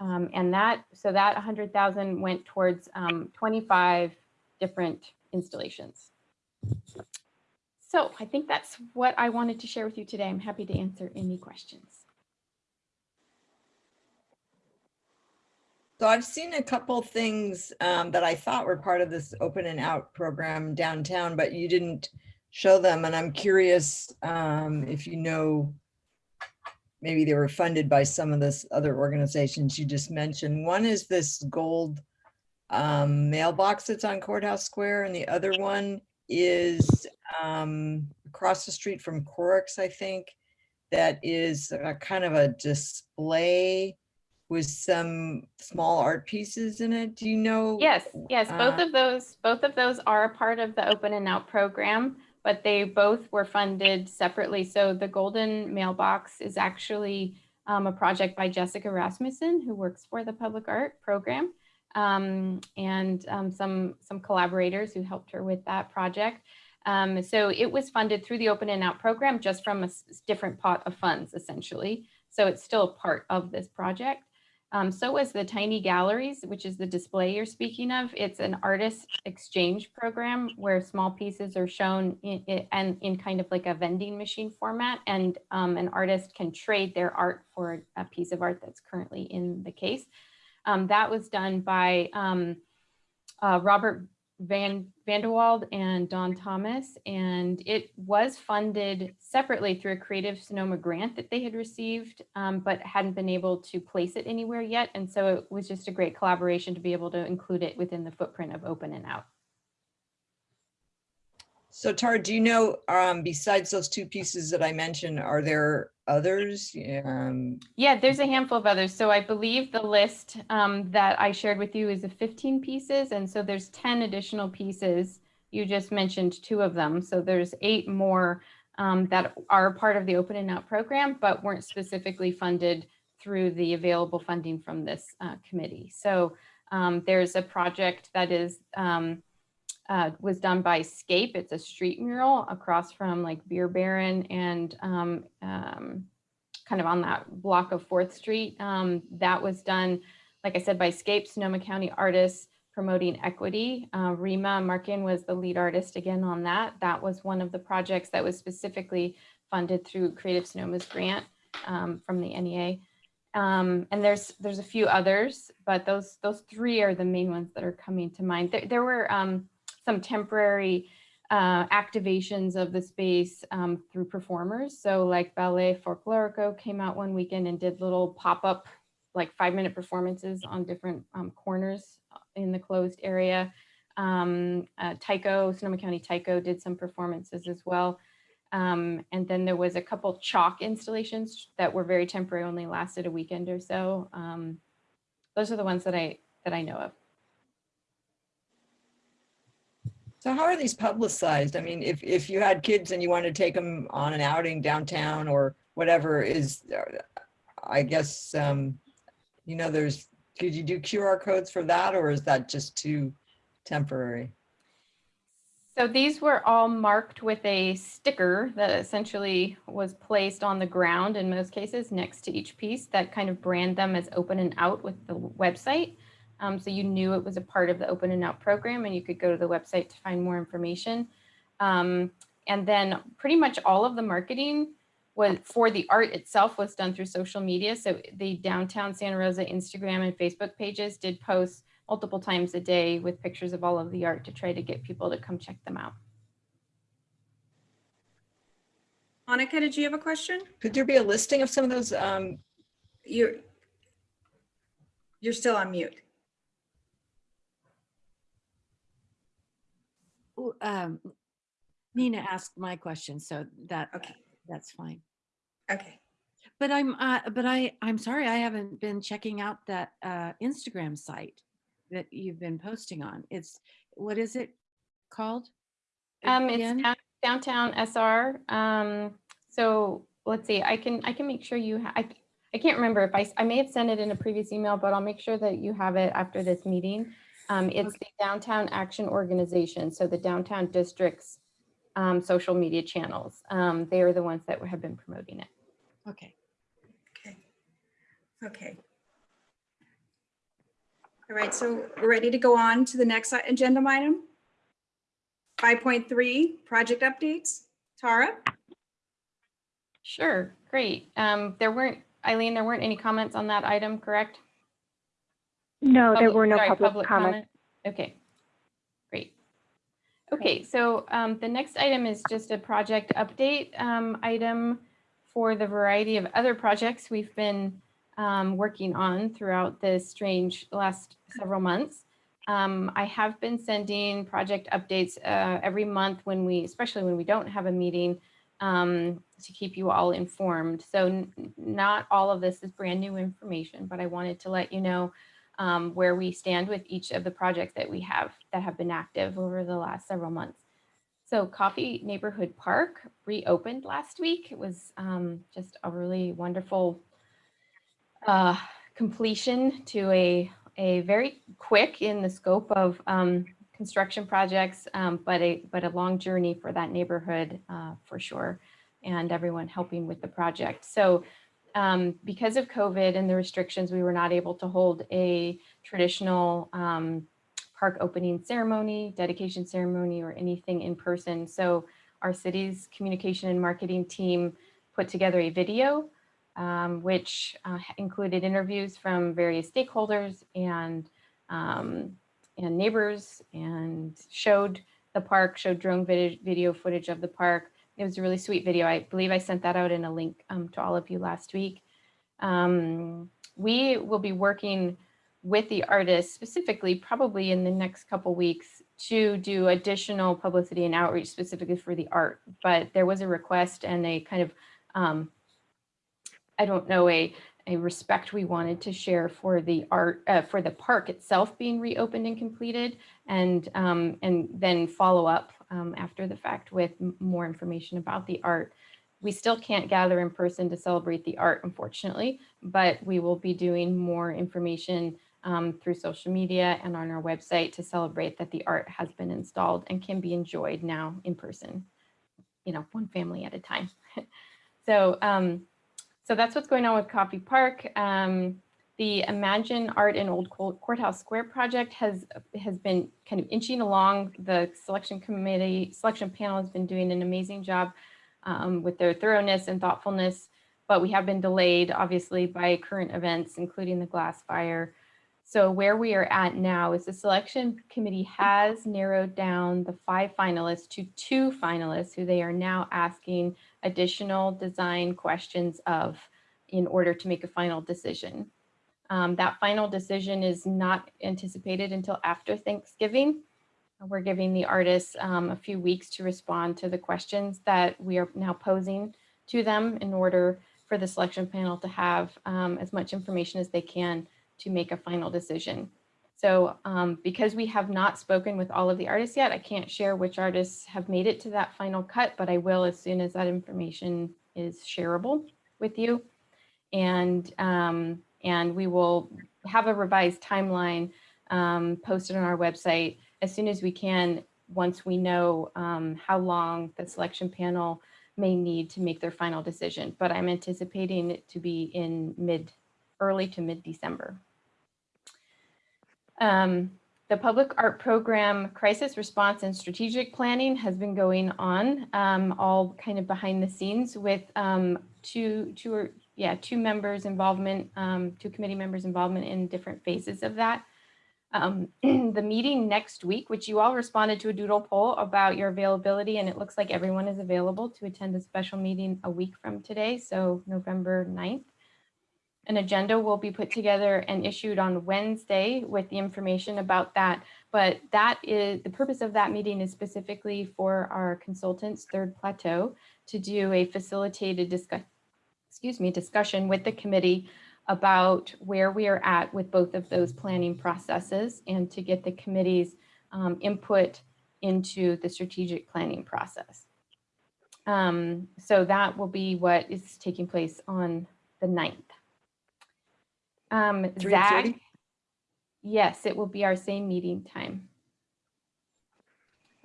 Speaker 2: Um, and that, so that 100,000 went towards 25 different installations. So I think that's what I wanted to share with you today. I'm happy to answer any questions.
Speaker 7: So I've seen a couple things um, that I thought were part of this open and out program downtown, but you didn't show them. And I'm curious um, if you know, maybe they were funded by some of this other organizations you just mentioned. One is this gold um, mailbox that's on Courthouse Square, and the other one is um, across the street from Corrick's, I think. That is a kind of a display with some small art pieces in it. Do you know?
Speaker 2: Yes, yes, both
Speaker 7: Uh,
Speaker 2: of those, both of those are a part of the Open and Out program, but they both were funded separately. So the Golden Mailbox is actually um, a project by Jessica Rasmussen, who works for the Public Art Program, um, and um, some, some collaborators who helped her with that project. Um, so it was funded through the Open and Out program, just from a different pot of funds, essentially. So it's still part of this project. Um, so was the Tiny Galleries, which is the display you're speaking of. It's an artist exchange program where small pieces are shown in, in, and in kind of like a vending machine format, and um, an artist can trade their art for a piece of art that's currently in the case. Um, that was done by um, uh, Robert Van Vanderwald and Don Thomas, and it was funded separately through a Creative Sonoma grant that they had received, um, but hadn't been able to place it anywhere yet. And so it was just a great collaboration to be able to include it within the footprint of Open and Out.
Speaker 7: So Tara, do you know, um, besides those two pieces that I mentioned, are there others? Um,
Speaker 2: Yeah, there's a handful of others. So I believe the list um, that I shared with you is of 15 pieces. And so there's 10 additional pieces. You just mentioned two of them. So there's eight more um, that are part of the Open and Out program, but weren't specifically funded through the available funding from this uh, committee. So um, there's a project that is um, uh, was done by Scape. It's a street mural across from like Beer Baron and um, um, kind of on that block of Fourth Street. Um, that was done, like I said, by Scape, Sonoma County artists promoting equity. Uh, Rima Markin was the lead artist again on that. That was one of the projects that was specifically funded through Creative Sonoma's grant um, from the NEA. Um, and there's there's a few others, but those those three are the main ones that are coming to mind. There, there were um, some temporary uh, activations of the space um, through performers. So like Ballet Folklorico came out one weekend and did little pop-up like five minute performances on different um, corners in the closed area. Um, uh, Sonoma County Taiko did some performances as well. Um, and then there was a couple chalk installations that were very temporary, only lasted a weekend or so. Um, those are the ones that I that I know of.
Speaker 7: So how are these publicized? I mean, if, if you had kids and you wanted to take them on an outing downtown or whatever is, uh, I guess, um, you know, there's, could you do QR codes for that or is that just too temporary?
Speaker 2: So these were all marked with a sticker that essentially was placed on the ground in most cases next to each piece that kind of brand them as open and out with the website. Um, so you knew it was a part of the open and out program and you could go to the website to find more information. Um, and then pretty much all of the marketing was for the art itself was done through social media. So the downtown Santa Rosa Instagram and Facebook pages did post multiple times a day with pictures of all of the art to try to get people to come check them out.
Speaker 1: Monica, did you have a question?
Speaker 7: Could there be a listing of some of those? Um,
Speaker 1: You're, you're still on mute.
Speaker 3: Um, Nina asked my question, so that,
Speaker 1: Okay.
Speaker 3: that's fine.
Speaker 1: Okay.
Speaker 3: But I'm, uh, but I, I'm sorry, I haven't been checking out that, uh, Instagram site that you've been posting on. It's, what is it called?
Speaker 2: Um, it's
Speaker 3: again?
Speaker 2: down- downtown SR. Um, so let's see, I can, I can make sure you, I, I can't remember if I I may have sent it in a previous email, but I'll make sure that you have it after this meeting. Um, it's the Downtown Action Organization, so the downtown district's um, social media channels. Um, they are the ones that have been promoting it.
Speaker 3: Okay.
Speaker 1: Okay. Okay. All right, so we're ready to go on to the next agenda item. 5.3, project updates. Tara?
Speaker 2: Sure, great. Um, there weren't, Eileen, there weren't any comments on that item, correct?
Speaker 6: No, there were no
Speaker 2: sorry,
Speaker 6: public comments.
Speaker 2: comment? Okay, great. Okay, so um, the next item is just a project update um, item for the variety of other projects we've been um, working on throughout this strange last several months. Um, I have been sending project updates uh, every month when we, especially when we don't have a meeting, um, to keep you all informed. So not all of this is brand new information, but I wanted to let you know um, where we stand with each of the projects that we have that have been active over the last several months. So Coffey Neighborhood Park reopened last week. It was um, just a really wonderful uh, completion to a, a very quick in the scope of um, construction projects, um, but a but a long journey for that neighborhood uh, for sure, and everyone helping with the project. So um, because of COVID and the restrictions, we were not able to hold a traditional um, park opening ceremony, dedication ceremony, or anything in person. So our city's communication and marketing team put together a video, um, which uh, included interviews from various stakeholders and um, and neighbors, and showed the park, showed drone video, video footage of the park. It was a really sweet video. I believe I sent that out in a link um, to all of you last week. Um, we will be working with the artists specifically, probably in the next couple weeks, to do additional publicity and outreach specifically for the art. But there was a request and a kind of, um, I don't know, a a respect we wanted to share for the art uh, for the park itself being reopened and completed, and um, and then follow up um, after the fact with more information about the art. We still can't gather in person to celebrate the art, unfortunately, but we will be doing more information um, through social media and on our website to celebrate that the art has been installed and can be enjoyed now in person, you know, one family at a time. <laughs> so, um, so that's what's going on with Coffey Park. Um, the Imagine Art in Old Courthouse Square project has has been kind of inching along. The selection committee, selection panel has been doing an amazing job um, with their thoroughness and thoughtfulness, but we have been delayed, obviously, by current events, including the glass fire. So where we are at now is the selection committee has narrowed down the five finalists to two finalists who they are now asking additional design questions of in order to make a final decision. Um, that final decision is not anticipated until after Thanksgiving. We're giving the artists um, a few weeks to respond to the questions that we are now posing to them in order for the selection panel to have um, as much information as they can to make a final decision. So um, because we have not spoken with all of the artists yet, I can't share which artists have made it to that final cut, but I will as soon as that information is shareable with you. And, um, and we will have a revised timeline um, posted on our website as soon as we can, once we know um, how long the selection panel may need to make their final decision. But I'm anticipating it to be in mid, early to mid-December. Um, the public art program crisis response and strategic planning has been going on um, all kind of behind the scenes with um, two, two or yeah, two members involvement, um, two committee members involvement in different phases of that. Um, <clears throat> the meeting next week, which you all responded to a doodle poll about your availability, and it looks like everyone is available to attend a special meeting a week from today, so November 9th. An agenda will be put together and issued on Wednesday with the information about that. But that is the purpose of that meeting is specifically for our consultants, Third Plateau, to do a facilitated discuss, excuse me, discussion with the committee about where we are at with both of those planning processes and to get the committee's um, input into the strategic planning process. Um, so that will be what is taking place on the 9th. Um, Zag, yes, it will be our same meeting time.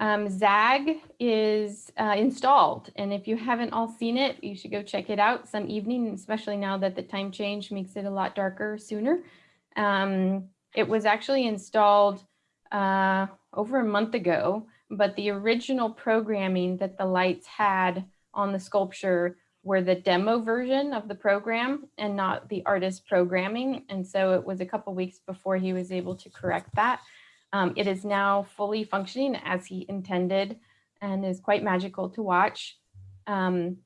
Speaker 2: Um, Zag is uh, installed, and if you haven't all seen it, you should go check it out some evening, especially now that the time change makes it a lot darker sooner. Um, it was actually installed uh, over a month ago, but the original programming that the lights had on the sculpture were the demo version of the program and not the artist programming. And so it was a couple weeks before he was able to correct that. Um, it is now fully functioning as he intended and is quite magical to watch. Um,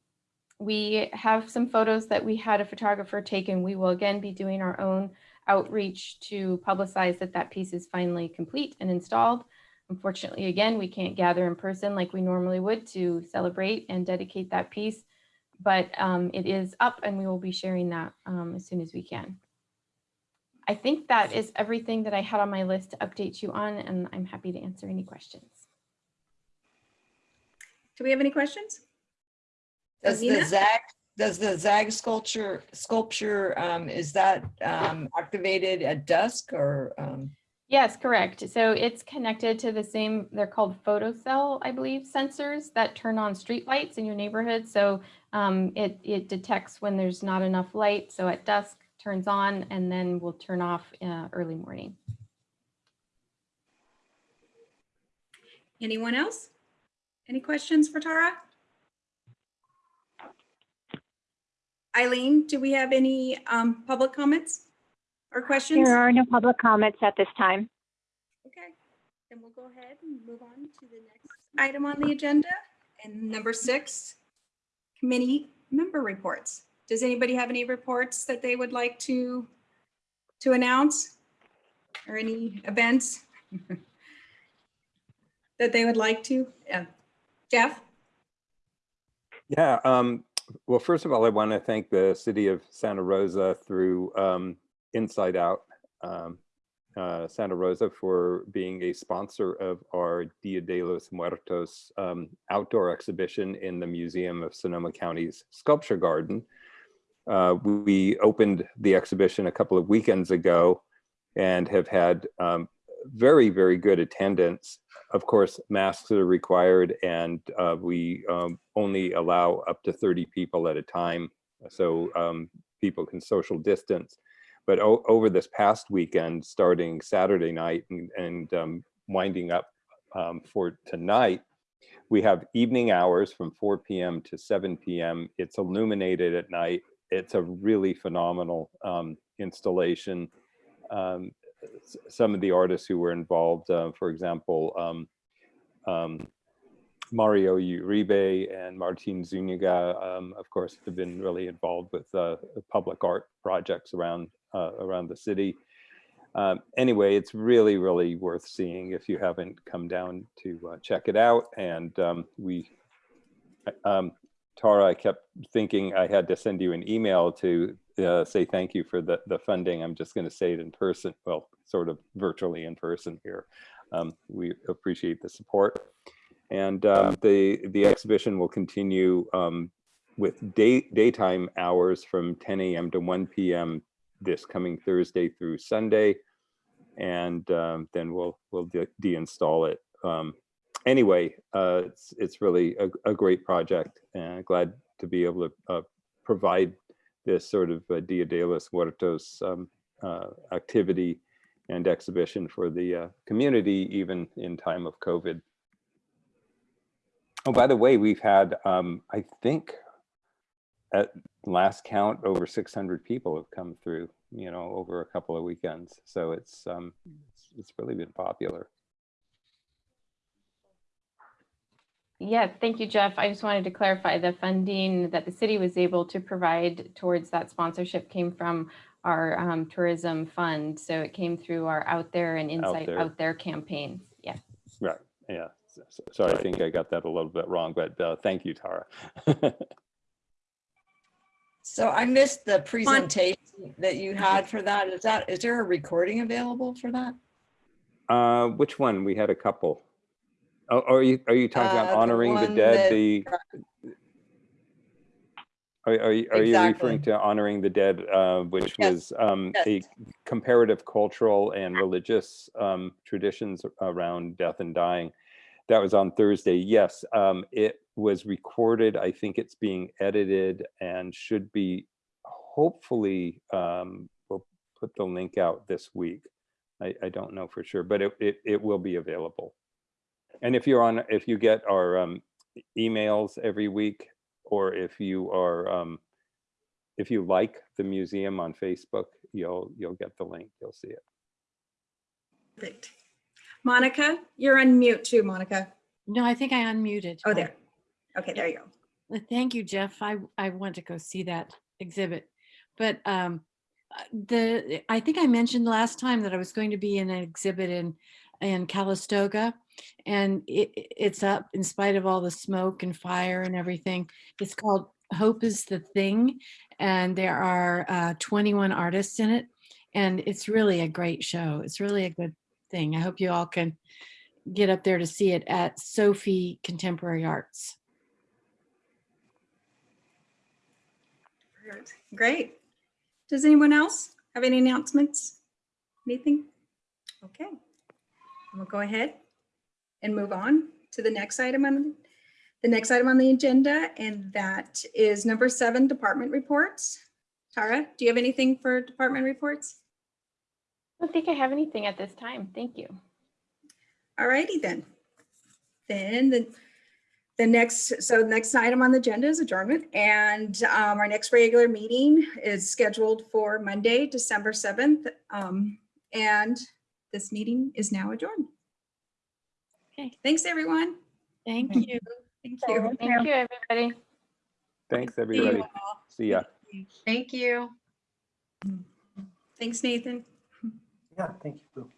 Speaker 2: we have some photos that we had a photographer take and we will again be doing our own outreach to publicize that that piece is finally complete and installed. Unfortunately, again, we can't gather in person like we normally would to celebrate and dedicate that piece, but um, it is up and we will be sharing that um, as soon as we can. I think that is everything that I had on my list to update you on, and I'm happy to answer any questions.
Speaker 1: Do we have any questions?
Speaker 7: Does the ZAG, does the ZAG sculpture, sculpture, um, is that, um, activated at dusk or, um,
Speaker 2: Yes, correct. So it's connected to the same, they're called photocell, I believe, sensors that turn on streetlights in your neighborhood. So um, it, it detects when there's not enough light. So at dusk turns on and then we'll turn off uh, early morning.
Speaker 1: Anyone else? Any questions for Tara? Eileen, do we have any um, public comments or questions?
Speaker 6: There are no public comments at this time.
Speaker 1: Okay, then we'll go ahead and move on to the next item on the agenda. And number six, committee member reports. Does anybody have any reports that they would like to, to announce? Or any events? <laughs> That they would like to? Yeah. Jeff?
Speaker 8: Yeah, um, well, first of all, I want to thank the city of Santa Rosa through um, Inside Out, um, uh, Santa Rosa for being a sponsor of our Dia de los Muertos um, outdoor exhibition in the Museum of Sonoma County's Sculpture Garden. Uh, we opened the exhibition a couple of weekends ago and have had um, very, very good attendance. Of course, masks are required and uh, we um, only allow up to 30 people at a time. So um, people can social distance. But over this past weekend, starting Saturday night and, and um, winding up um, for tonight, we have evening hours from 4 p.m. to 7 p.m. It's illuminated at night. It's a really phenomenal um, installation. Um, some of the artists who were involved, uh, for example, um, um, Mario Uribe and Martin Zuniga, um, of course, have been really involved with uh, public art projects around uh, around the city. Um, anyway, it's really, really worth seeing if you haven't come down to uh, check it out. And um, we, um, Tara, I kept thinking I had to send you an email to uh, say thank you for the, the funding. I'm just going to say it in person, well, sort of virtually in person here. Um, we appreciate the support. And um, the, the exhibition will continue um, with day, daytime hours from 10 a.m. to 1 p.m. this coming Thursday through Sunday. And um, then we'll, we'll de deinstall it. Anyway, uh, it's, it's really a, a great project and glad to be able to uh, provide this sort of uh, Dia de los Muertos um, uh, activity and exhibition for the uh, community, even in time of COVID. Oh, by the way, we've had, um, I think, at last count, over 600 people have come through, you know, over a couple of weekends. So it's, um, it's, it's really been popular.
Speaker 2: Yeah, thank you, Jeff. I just wanted to clarify the funding that the city was able to provide towards that sponsorship came from our um, tourism fund. So it came through our Out There and Insight
Speaker 8: There.
Speaker 2: Out There campaign. Yeah.
Speaker 8: Right, yeah. So, so- sorry, I think I got that a little bit wrong, but uh, thank you, Tara. <laughs>
Speaker 7: so I missed the presentation that you had for that. Is that, is there a recording available for that?
Speaker 8: Uh, which one? We had a couple. Oh, are you, are you talking
Speaker 7: Uh,
Speaker 8: about
Speaker 7: the
Speaker 8: honoring the
Speaker 7: one
Speaker 8: dead,
Speaker 7: that-
Speaker 8: the? Are, are you, are you referring to honoring the dead, uh, which
Speaker 7: Yes,
Speaker 8: was, um, a comparative cultural and religious, um, traditions around death and dying? That was on Thursday. Yes, um, it was recorded. I think it's being edited and should be hopefully, um, we'll put the link out this week. I, I don't know for sure, but it, it, it will be available. And if you're on, if you get our um, emails every week, or if you are, um, if you like the museum on Facebook, you'll, you'll get the link, you'll see it.
Speaker 1: Perfect. Monica, you're on mute too, Monica.
Speaker 3: No, I think I unmuted.
Speaker 1: Oh, there. Okay, there you go.
Speaker 3: Thank you, Jeff. I, I want to go see that exhibit. But um, uh, the, I think I mentioned last time that I was going to be in an exhibit in, in Calistoga. And it, it- it's up in spite of all the smoke and fire and everything. It's called Hope is the Thing. And there are uh, 21 artists in it. And it's really a great show. It's really a good thing. I hope you all can get up there to see it at Sophie Contemporary Arts.
Speaker 1: Great. Does anyone else have any announcements? Anything? Okay. We'll go ahead and move on to the next item on the next item on the agenda, and that is number seven, department reports. Tara, do you have anything for department reports?
Speaker 2: I don't think I have anything at this time. Thank you.
Speaker 1: All righty then. Then the, the next, so the next item on the agenda is adjournment and um, our next regular meeting is scheduled for Monday, December 7th. Um, and this meeting is now adjourned.
Speaker 3: Okay.
Speaker 1: Thanks, everyone.
Speaker 3: Thank you.
Speaker 1: Thank you.
Speaker 2: Thank you, everybody.
Speaker 8: Thanks, everybody. See ya.
Speaker 4: Thank you. Mm.
Speaker 1: Thanks, Nathan.
Speaker 9: Yeah, thank you.